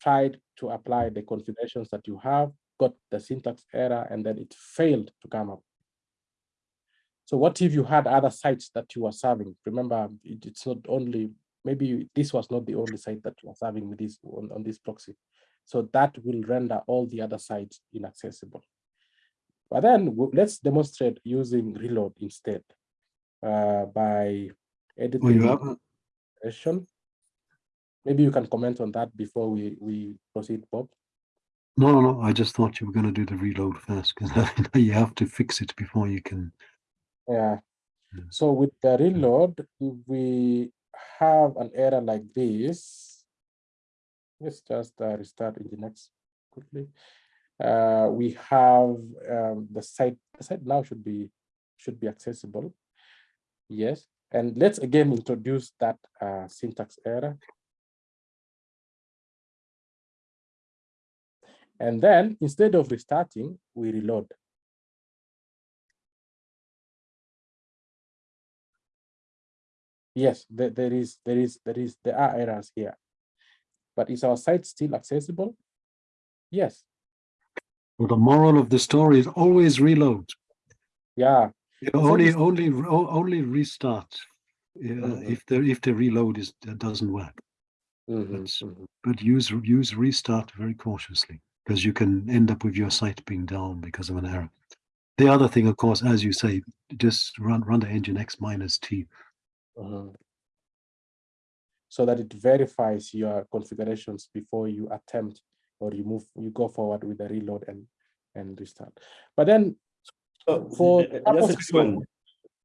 tried to apply the configurations that you have, got the syntax error, and then it failed to come up. So what if you had other sites that you were serving? Remember, it- it's not only, maybe this was not the only site that you are serving with this on, on this proxy. So that will render all the other sites inaccessible. But then let's demonstrate using reload instead uh, by Oh, editing the have. Maybe you can comment on that before we, we proceed, Bob. no, no, no. I just thought you were going to do the reload first because you have to fix it before you can. Yeah. Yeah. So with the reload, if we have an error like this, let's just uh, restart next quickly. Uh, we have um, the site. The site now should be should be accessible. Yes, and let's again introduce that uh, syntax error. And then instead of restarting, we reload. Yes, there, there is, there is, there is, there are errors here. But is our site still accessible? Yes, Well, the moral of the story is always reload. yeah, The only, only, only restart uh, Mhm. if the if the reload is uh, doesn't work. That's- mhm. But use use restart very cautiously because you can end up with your site being down because of an error. The other thing, of course, as you say, just run run the Nginx minus T. Mhm. so that it verifies your configurations before you attempt or you move, you go forward with the reload and, and restart. But then For just a purposes quick one.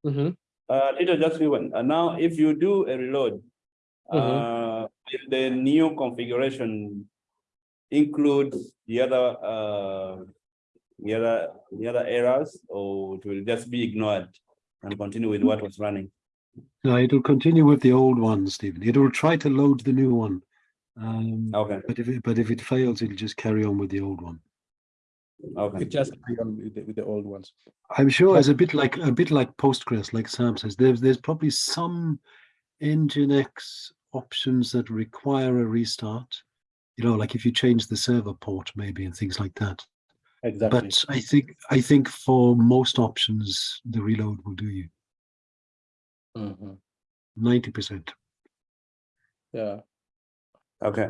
Mhm. Uh, little just a one. Uh, now, if you do a reload, Mhm. uh, the new configuration includes the other, uh, the other, the other errors, or it will just be ignored and continue with what was running? No, it'll continue with the old one, Stephen. It will try to load the new one. Um, Okay, but if it, but if it fails, it'll just carry on with the old one. Okay. it just carry on with the, with the old ones. I'm sure But- it's a bit like a bit like Postgres, like Sam says. There's there's probably some Nginx options that require a restart. You know, like if you change the server port, maybe and things like that. Exactly. But I think I think for most options, the reload will do you Mhm. ninety percent. Yeah. Okay,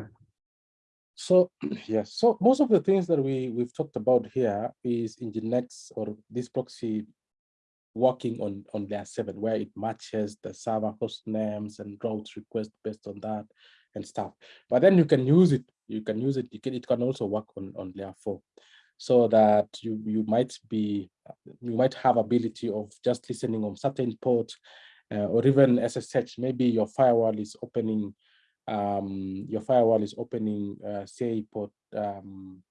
So yes, so most of the things that we we've talked about here is Nginx or this proxy working on on layer seven, where it matches the server host names and routes request based on that and stuff. But then you can use it. You can use it. You can, it can also work on on layer four, so that you you might be you might have ability of just listening on certain port, uh, or even SSH. Maybe your firewall is opening um, your firewall is opening, uh, say, port, um,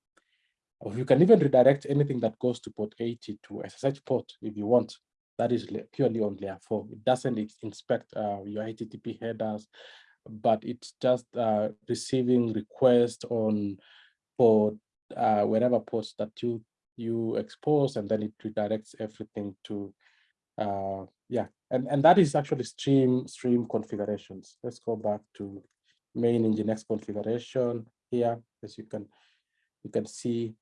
or you can even redirect anything that goes to port 80 to SSH port if you want. That is purely on layer four. It doesn't inspect uh, your HTTP headers, but it's just uh, receiving requests on port, uh, wherever ports that you you expose, and then it redirects everything to uh yeah and and that is actually stream stream configurations let's go back to main nginx configuration here. As you can you can see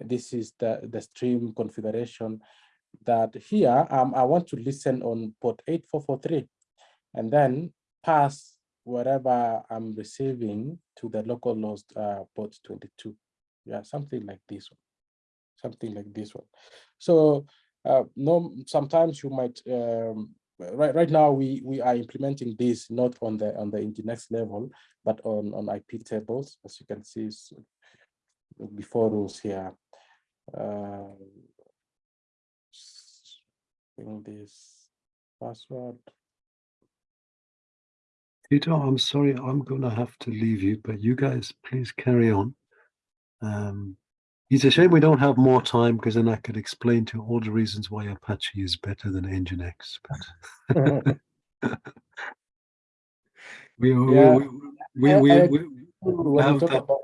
this is the the stream configuration that here um i want to listen on port 8443 and then pass whatever i'm receiving to the local host uh port 22 yeah something like this one. Something like this one. So uh, no, sometimes you might, um, right, right now we, we are implementing this not on the, on the Nginx level, but on, on IP tables, as you can see before rules here. Uh, this password. Peter, I'm sorry, I'm gonna have to leave you, but you guys please carry on. Um, it's a shame we don't have more time because then I could explain to you all the reasons why Apache is better than Nginx. But we, we, Yeah, we, we, I- we, we, we have talk that- about,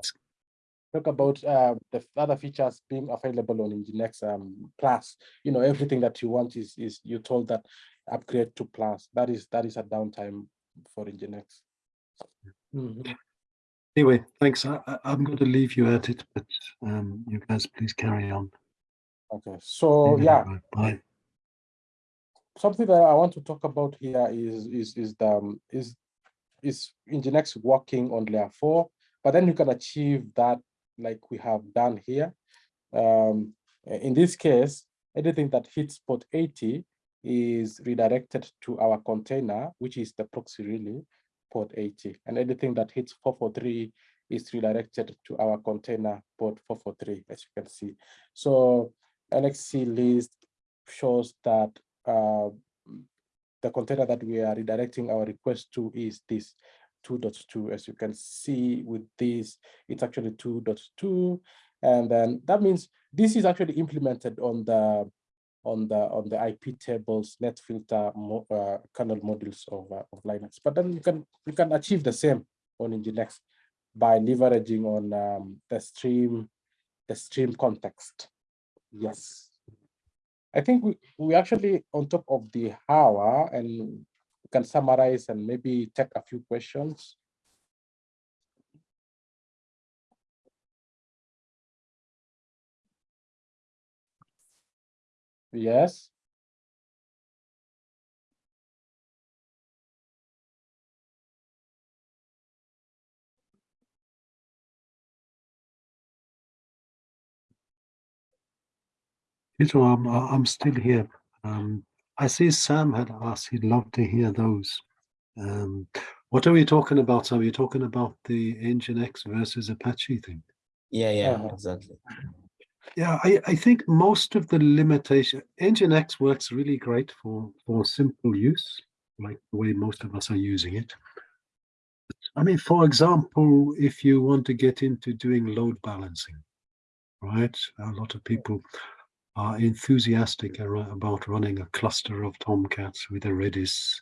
talk about uh, the other features being available on Nginx um, Plus, you know, everything that you want is, is you told that upgrade to Plus. That is, that is a downtime for Nginx. Mhm. Anyway, thanks. I, I'm going to leave you at it, but um, you guys please carry on. Okay, so Leave yeah. Bye. something that I want to talk about here is is is the um, is is Nginx working on layer four, but then you can achieve that like we have done here. Um, in this case, anything that hits port 80 is redirected to our container, which is the proxy really, port 80. And anything that hits 443 is redirected to our container port 443, as you can see. So LXC list shows that uh, the container that we are redirecting our request to is this 2.2. As you can see with this, it's actually 2.2. And then that means this is actually implemented on the on the on the IP tables, net filter mo, uh, kernel modules of, uh, of Linux. But then you can you can achieve the same on Nginx by leveraging on um, the stream the stream context. Yes. I think we, we actually on top of the hour and can summarize and maybe take a few questions. Yes. Peter, I'm, I'm still here. Um, I see Sam had asked he'd love to hear those. Um, What are we talking about? Are we talking about the Nginx versus Apache thing? Yeah, yeah, Uh-huh. exactly. Yeah, I, I think most of the limitation, Nginx works really great for, for simple use, like the way most of us are using it. I mean, for example, if you want to get into doing load balancing, right? A lot of people are enthusiastic about running a cluster of Tomcats with a Redis.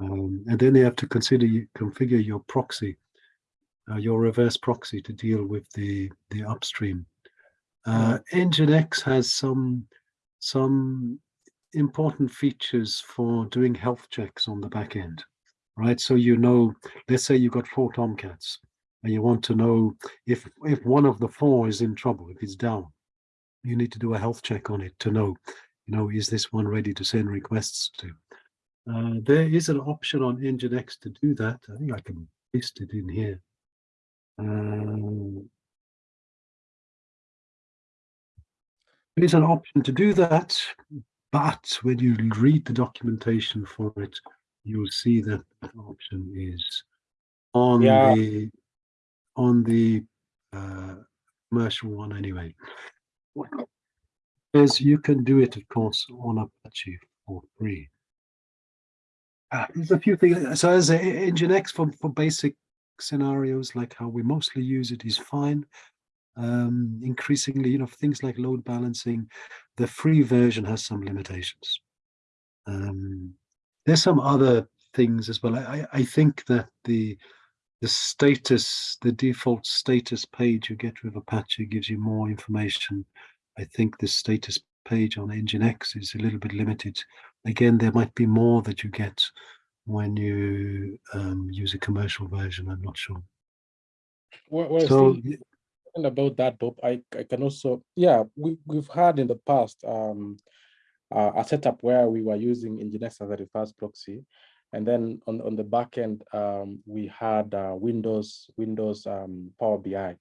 Um, and then they have to consider you configure your proxy, uh, your reverse proxy to deal with the, the upstream. Uh, Nginx has some some important features for doing health checks on the back end, right? So you know, let's say you've got four Tomcats and you want to know if if one of the four is in trouble, if it's down, you need to do a health check on it to know, you know, is this one ready to send requests to? Uh, there is an option on Nginx to do that. I think I can paste it in here. Um, There's an option to do that, but when you read the documentation for it, you'll see that the option is on Yeah. the on the uh, commercial one anyway. As you can do it, of course, on Apache for free. Uh, there's a few things. So as a Nginx for, for basic scenarios, like how we mostly use it, is fine um, increasingly, you know, things like load balancing, the free version has some limitations. Um, there's some other things as well. I, I- think that the the status, the default status page you get with Apache gives you more information. I think the status page on Nginx is a little bit limited. Again, there might be more that you get when you um, use a commercial version. I'm not sure. Well, well, So still talking about that, Bob, I, I can also, yeah, we, we've had in the past um, uh, a setup where we were using Nginx as a reverse proxy. And then on, on the back end, um, we had uh, Windows, Windows um, Power BI.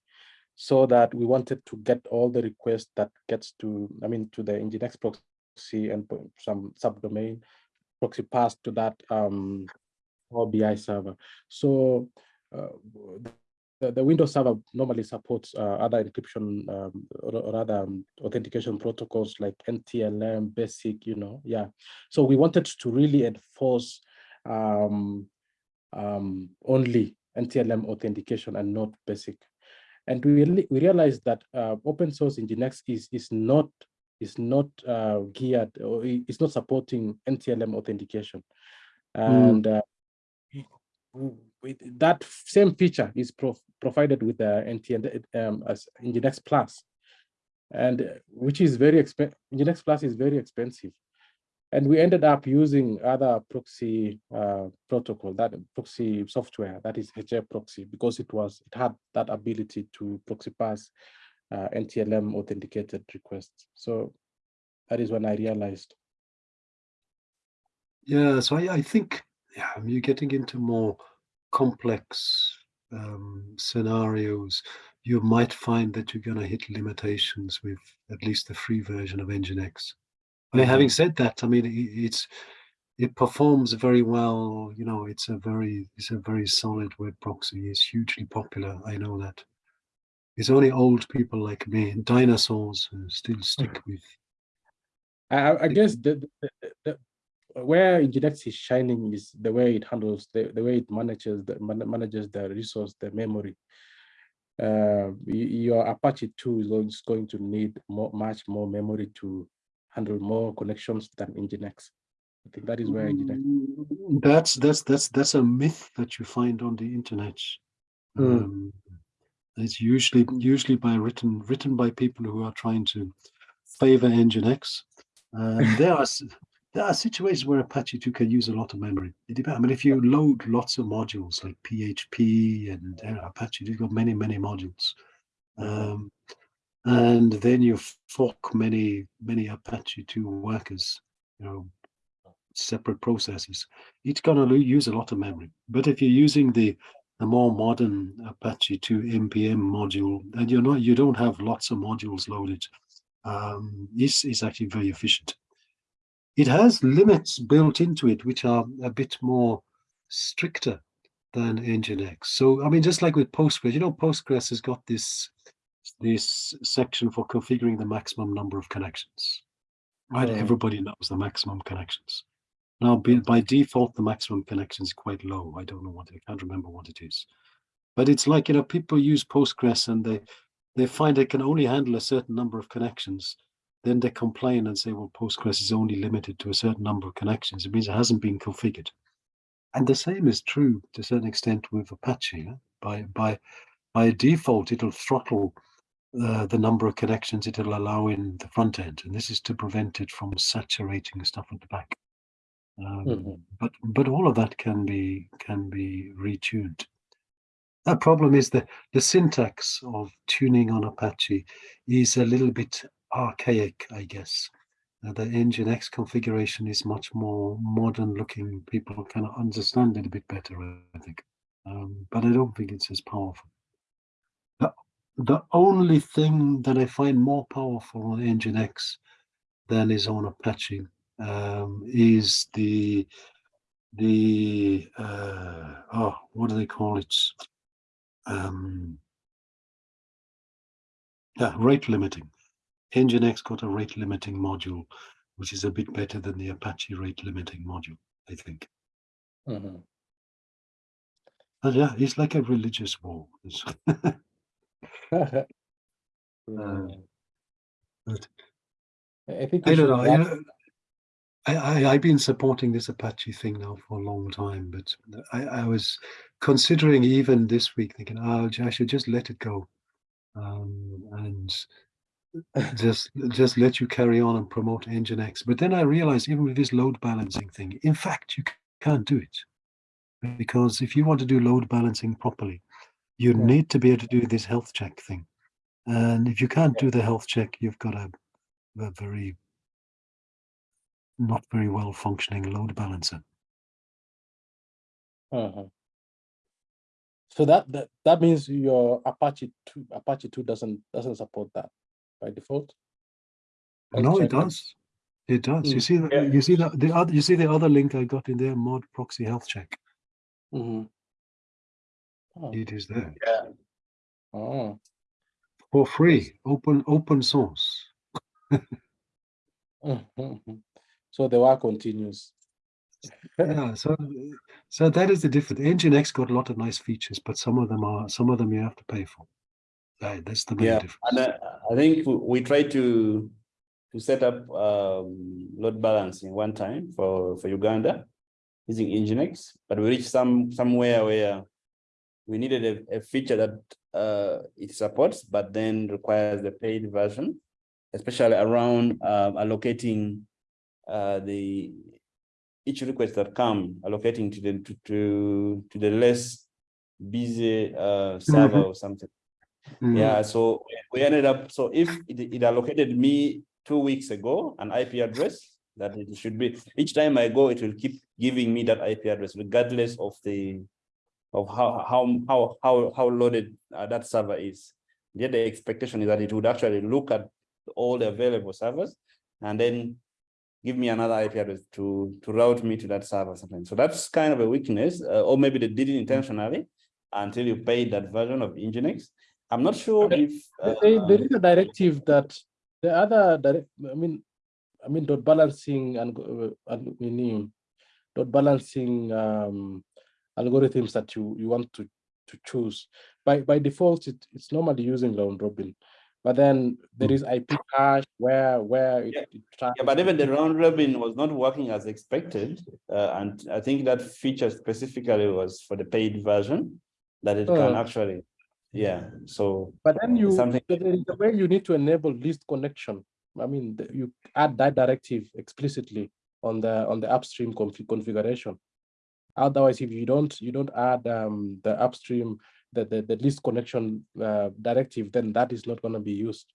So that we wanted to get all the requests that gets to, I mean, to the Nginx proxy and some subdomain proxy pass to that um, Power BI server. So uh, the, the Windows Server normally supports uh, other encryption um, or, or other um, authentication protocols like NTLM, BASIC, you know, yeah. So we wanted to really enforce um, um, only NTLM authentication and not BASIC. And we, we realized that uh, open source Nginx is, is not is not uh, geared or i- it's not supporting NTLM authentication. And uh, w- with that same feature is pro- provided with the NTN um, as Nginx Plus, and uh, which is very expensive. Nginx Plus is very expensive, and we ended up using other proxy uh, protocol, that proxy software, that is HA proxy, because it was it had that ability to proxy pass uh, NTLM authenticated requests. So that is when I realized. Yeah, so I, I think yeah, you're getting into more complex um, scenarios. You might find that you're going to hit limitations with at least the free version of Nginx. I mean, having mm-hmm. said that, I mean, i- it's it performs very well. You know, it's a very it's a very solid web proxy. It's hugely popular. I know that. It's only old people like me and dinosaurs who still mm-hmm. stick with. I, I- guess the, the, the- where Nginx is shining is the way it handles the, the way it manages the man- manages the resource, the memory. Uh, your Apache 2 is going to need more, much more memory to handle more connections than Nginx. I think that is where Nginx. Mm, That's that's that's that's a myth that you find on the internet. Mm. Um, it's usually usually by written written by people who are trying to favor Nginx. Um, there are there are situations where Apache 2 can use a lot of memory. It depends. I mean, if you load lots of modules like PHP and Apache, you've got many many modules. Um, and then you fork many many Apache 2 workers, you know, separate processes. It's going to use a lot of memory. But if you're using the the more modern Apache 2 MPM module, and you're not you don't have lots of modules loaded, um, it's actually very efficient. It has limits built into it which are a bit more stricter than Nginx. So I mean, just like with Postgres, you know, Postgres has got this this section for configuring the maximum number of connections. Right, Mm. everybody knows the maximum connections. Now, by default, the maximum connection is quite low. I don't know what I can't remember what it is, but it's like you know, people use Postgres and they they find they can only handle a certain number of connections. Then they complain and say, well, Postgres is only limited to a certain number of connections. It means it hasn't been configured. And the same is true to a certain extent with Apache. yeah. By by by default, it'll throttle uh, the number of connections it'll allow in the front end, and this is to prevent it from saturating stuff at the back. Um, Mhm. But but all of that can be can be retuned. The problem is that the syntax of tuning on Apache is a little bit archaic, I guess. Uh, the Nginx configuration is much more modern looking. People can understand it a bit better, I think. Um, but I don't think it's as powerful. The, the only thing that I find more powerful on Nginx than is on Apache um, is the the uh, oh what do they call it? Um, yeah, rate limiting. Nginx got a rate limiting module, which is a bit better than the Apache rate limiting module, I think. Mhm. But yeah, it's like a religious war. It's- Yeah. but- I think I don't know. you know, I, I, I've been supporting this Apache thing now for a long time, but I, I was considering even this week thinking, oh, I should just let it go. Um, and just just let you carry on and promote Nginx. But then I realized even with this load balancing thing, in fact, you can't do it. Because if you want to do load balancing properly, you Yeah. need to be able to do this health check thing. And if you can't do the health check, you've got a, a very not very well functioning load balancer. Mhm. So that, that that means your Apache two Apache two doesn't doesn't support that by default. No, it does. It does. You Mm. see, the, Yeah. you see the, the other, you see the other link I got in there, mod proxy health check. Mhm. Oh, It is there Yeah, oh. for free, open open source. Mhm. So the work continues. yeah so so that is the difference nginx got a lot of nice features but some of them are some of them you have to pay for Right, that's the main yeah, difference and uh, I think we- try to to set up um load balancing one time for for Uganda using Nginx, but we reached some somewhere where we needed a, a feature that uh it supports, but then requires the paid version, especially around um allocating uh the each request that come allocating to the to to, to the less busy uh server or something. Mm, Yeah, so we ended up, so if it, it allocated me two weeks ago, an IP address that it should be, each time I go, it will keep giving me that IP address regardless of the, of how, how, how, how, how loaded uh, that server is. Yet the expectation is that it would actually look at all the available servers and then give me another IP address to, to route me to that server something. So that's kind of a weakness, uh, or maybe they did it intentionally until you paid that version of Nginx. I'm not sure Okay. if. Uh, there is a directive that the other direct, I mean, I mean, dot balancing and, uh, and we need dot balancing um, algorithms that you, you want to, to choose. By, by default, it, it's normally using round robin. But then there is IP hash where, where it, Yeah. it Yeah, but even the round robin was not working as expected. Uh, and I think that feature specifically was for the paid version that it can Oh. actually, yeah, so. But then you, something- but there is a way you need to enable least connection. I mean, the- you add that directive explicitly on the, on the upstream config configuration. Otherwise, if you don't, you don't add um, the upstream, the, the, the least connection uh, directive, then that is not gonna be used.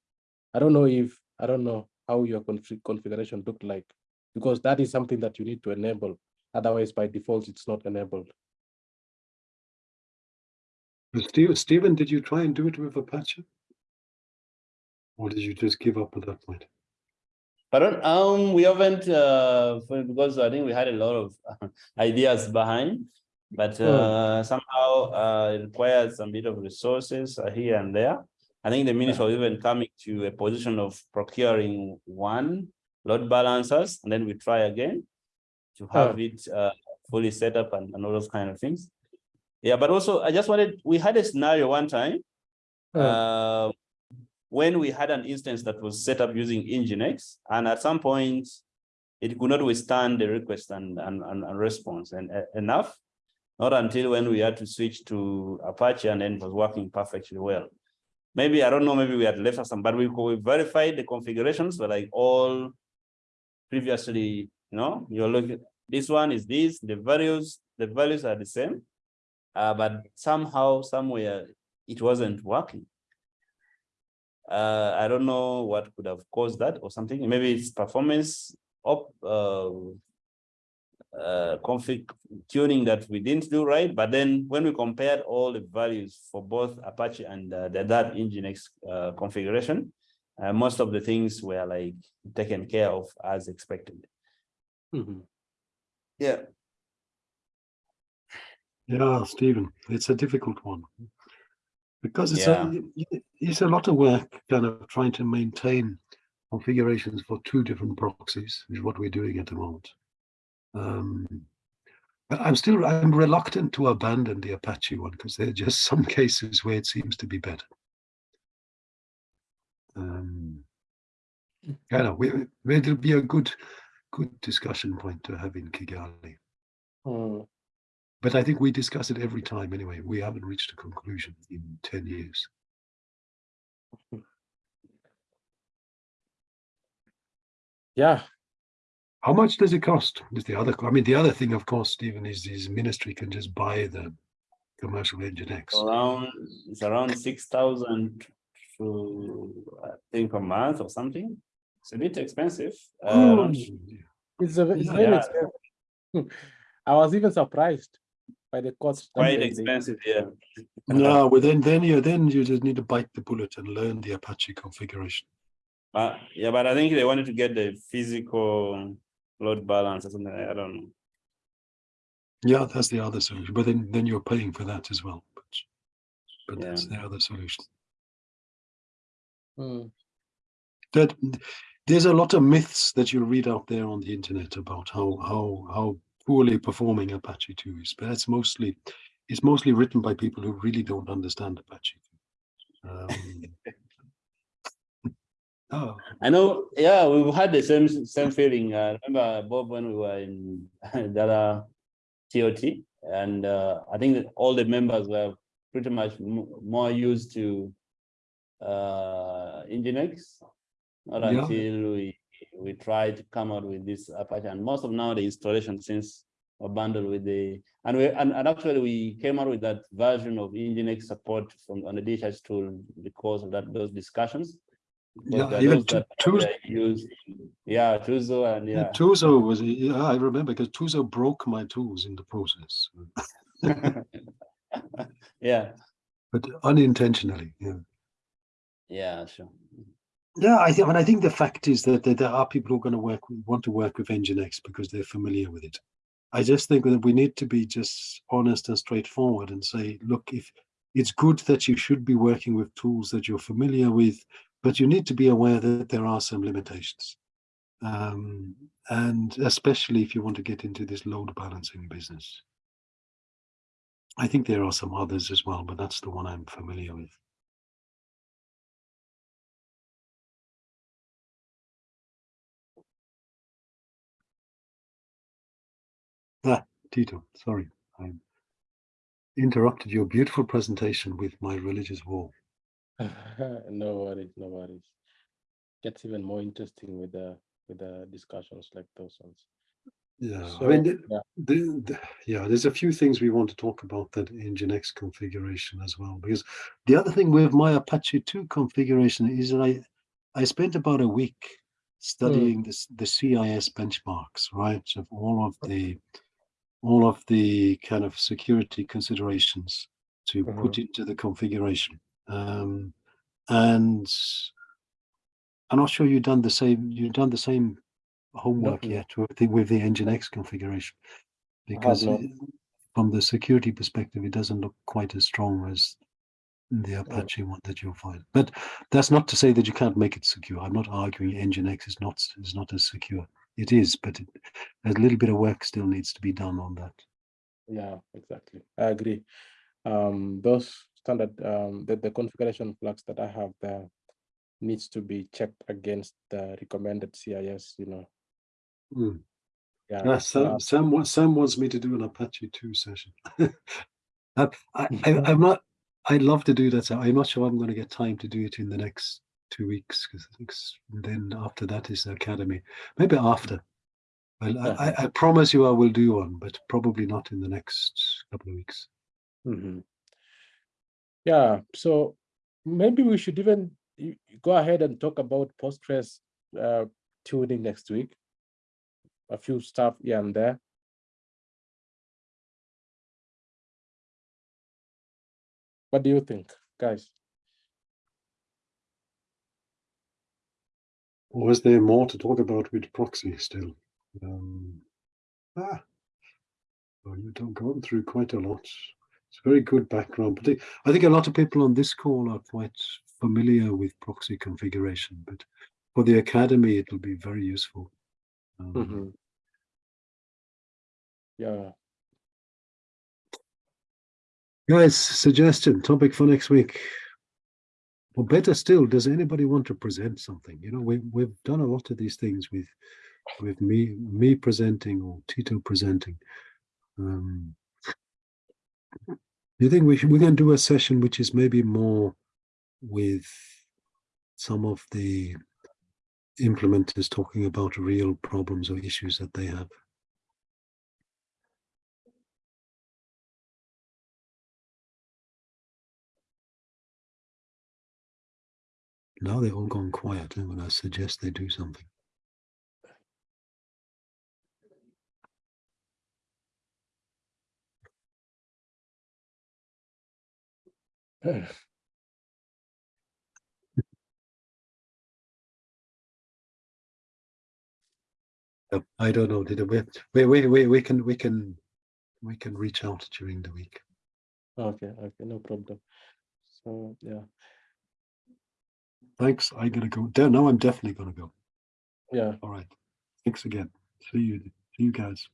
I don't know if, I don't know how your config configuration looked like, because that is something that you need to enable. Otherwise, by default, it's not enabled. Stephen did you try and do it with apache or did you just give up at that point But um, we haven't, uh, because I think we had a lot of ideas behind. But uh, somehow uh, it requires some bit of resources uh, here and there. I think the minister was even coming to a position of procuring one load balancers, and then we try again to have it uh, fully set up and, and all those kind of things. Yeah, but also I just wanted, we had a scenario one time Uh, uh, when we had an instance that was set up using Nginx, and at some point it could not withstand the request and, and, and, and response and uh, enough. Not until when we had to switch to Apache and then it was working perfectly well. Maybe, I don't know, maybe we had left some, but we, we verified the configurations were like all previously, you know, you're looking, this one is this, the values, the values are the same. Uh, but somehow, somewhere, it wasn't working. Uh, I don't know what could have caused that or something. Maybe it's performance up uh, uh, config tuning that we didn't do right. But then when we compared all the values for both Apache and uh, the that Nginx uh, configuration, uh, most of the things were like taken care of as expected. mhm. Yeah. Yeah, Stephen, it's a difficult one. Because it's Yeah. a, it's a lot of work kind of trying to maintain configurations for two different proxies, which is what we're doing at the moment. Um, but I'm still, I'm reluctant to abandon the Apache one because there are just some cases where it seems to be better. Um, I know, we, we- it'll be a good, good discussion point to have in Kigali. Hmm. But I think we discuss it every time anyway. We haven't reached a conclusion in 10 years. Yeah, How much does it cost? Is the other, I mean, the other thing, of course, Stephen, is his ministry can just buy the commercial engine X. Around, it's around six thousand to, I think, a month or something. It's a bit expensive. Not- um, it's a, it's Yeah. very expensive. I was even surprised by the cost. Quite expensive, yeah. No, well then, then you then you just need to bite the bullet and learn the Apache configuration. But yeah, but I think they wanted to get the physical load balance or something. I don't know. Yeah, that's the other solution. But then then you're paying for that as well. But, but that's the other solution. Hmm. That there's a lot of myths that you read out there on the internet about how how how poorly performing Apache 2 is, but that's mostly it's mostly written by people who really don't understand Apache 2. Um, oh, I know, yeah, we've had the same same feeling. I remember Bob when we were in other TOT, and uh, I think that all the members were pretty much m- more used to uh, Nginx. Not Yeah. until we we tried to come out with this Apache, and most of now the installation since were bundled with the and we and, and actually we came out with that version of Nginx support from on the DHS tool because of that those discussions. Because Yeah, even those Tu- that Tuz- are used, yeah, Tuzo and yeah, yeah. Tuzo was yeah, I remember because Tuzo broke my tools in the process, Yeah, but unintentionally. Yeah. yeah, sure. Yeah, I think, and I think the fact is that, that there are people who are going to work, want to work with Nginx because they're familiar with it. I just think that we need to be just honest and straightforward and say, look, if it's good that you should be working with tools that you're familiar with, but you need to be aware that there are some limitations. Um, and especially if you want to get into this load balancing business. I think there are some others as well, but that's the one I'm familiar with. Tito, sorry, I interrupted your beautiful presentation with my religious war. no worries, no worries. Gets even more interesting with the with the discussions like those ones. Yeah, I mean, the, yeah. the, the- yeah, there's a few things we want to talk about that in Nginx configuration as well. Because the other thing with my Apache 2 configuration is that I, I spent about a week hmm. studying this the CIS benchmarks, right, of all of the all of the kind of security considerations to put into the configuration. Um, and I'm not sure you've done the same. You've done the same homework no. yet with the, with the Nginx configuration, because uh, from the security perspective, it doesn't look quite as strong as the Apache one that you'll find. But that's not to say that you can't make it secure. I'm not arguing Nginx is not is not as secure. It is, but it, a little bit of work still needs to be done on that. Yeah, exactly. I agree. Um, those standard, um, the, the configuration flags that I have there needs to be checked against the recommended CIS, you know. Mm. Yeah. Yeah, Sam, uh, Sam, Sam wants me to do an Apache 2 session. I, I, I- I'm not, I'd love to do that. So I'm not sure I'm going to get time to do it in the next two weeks because then after that is the academy. Maybe after. Well, I, I, I promise you I will do one, but probably not in the next couple of weeks. mhm. Yeah, so maybe we should even go ahead and talk about Postgres uh, tuning next week. A few stuff here and there. What do you think, guys? Or is there more to talk about with proxy still? Um, ah, well, you've gone through quite a lot. It's a very good background. But I- think a lot of people on this call are quite familiar with proxy configuration, but for the academy, it'll be very useful. Um, Mhm. Yeah, Guys, suggestion, topic for next week. Or better still, does anybody want to present something? You know, we, we've done a lot of these things with, with me, me presenting or Tito presenting. Um, do you think we should, going to do a session which is maybe more with some of the implementers talking about real problems or issues that they have? Now they've all gone quiet when I suggest they do something. Uh, I don't know. Did we, we, we, we, we can, we can, we can reach out during the week. okay, okay, no problem. So, yeah, Thanks. I'm gonna go. Now I'm definitely gonna go. yeah. All right. Thanks again. See you. See you guys.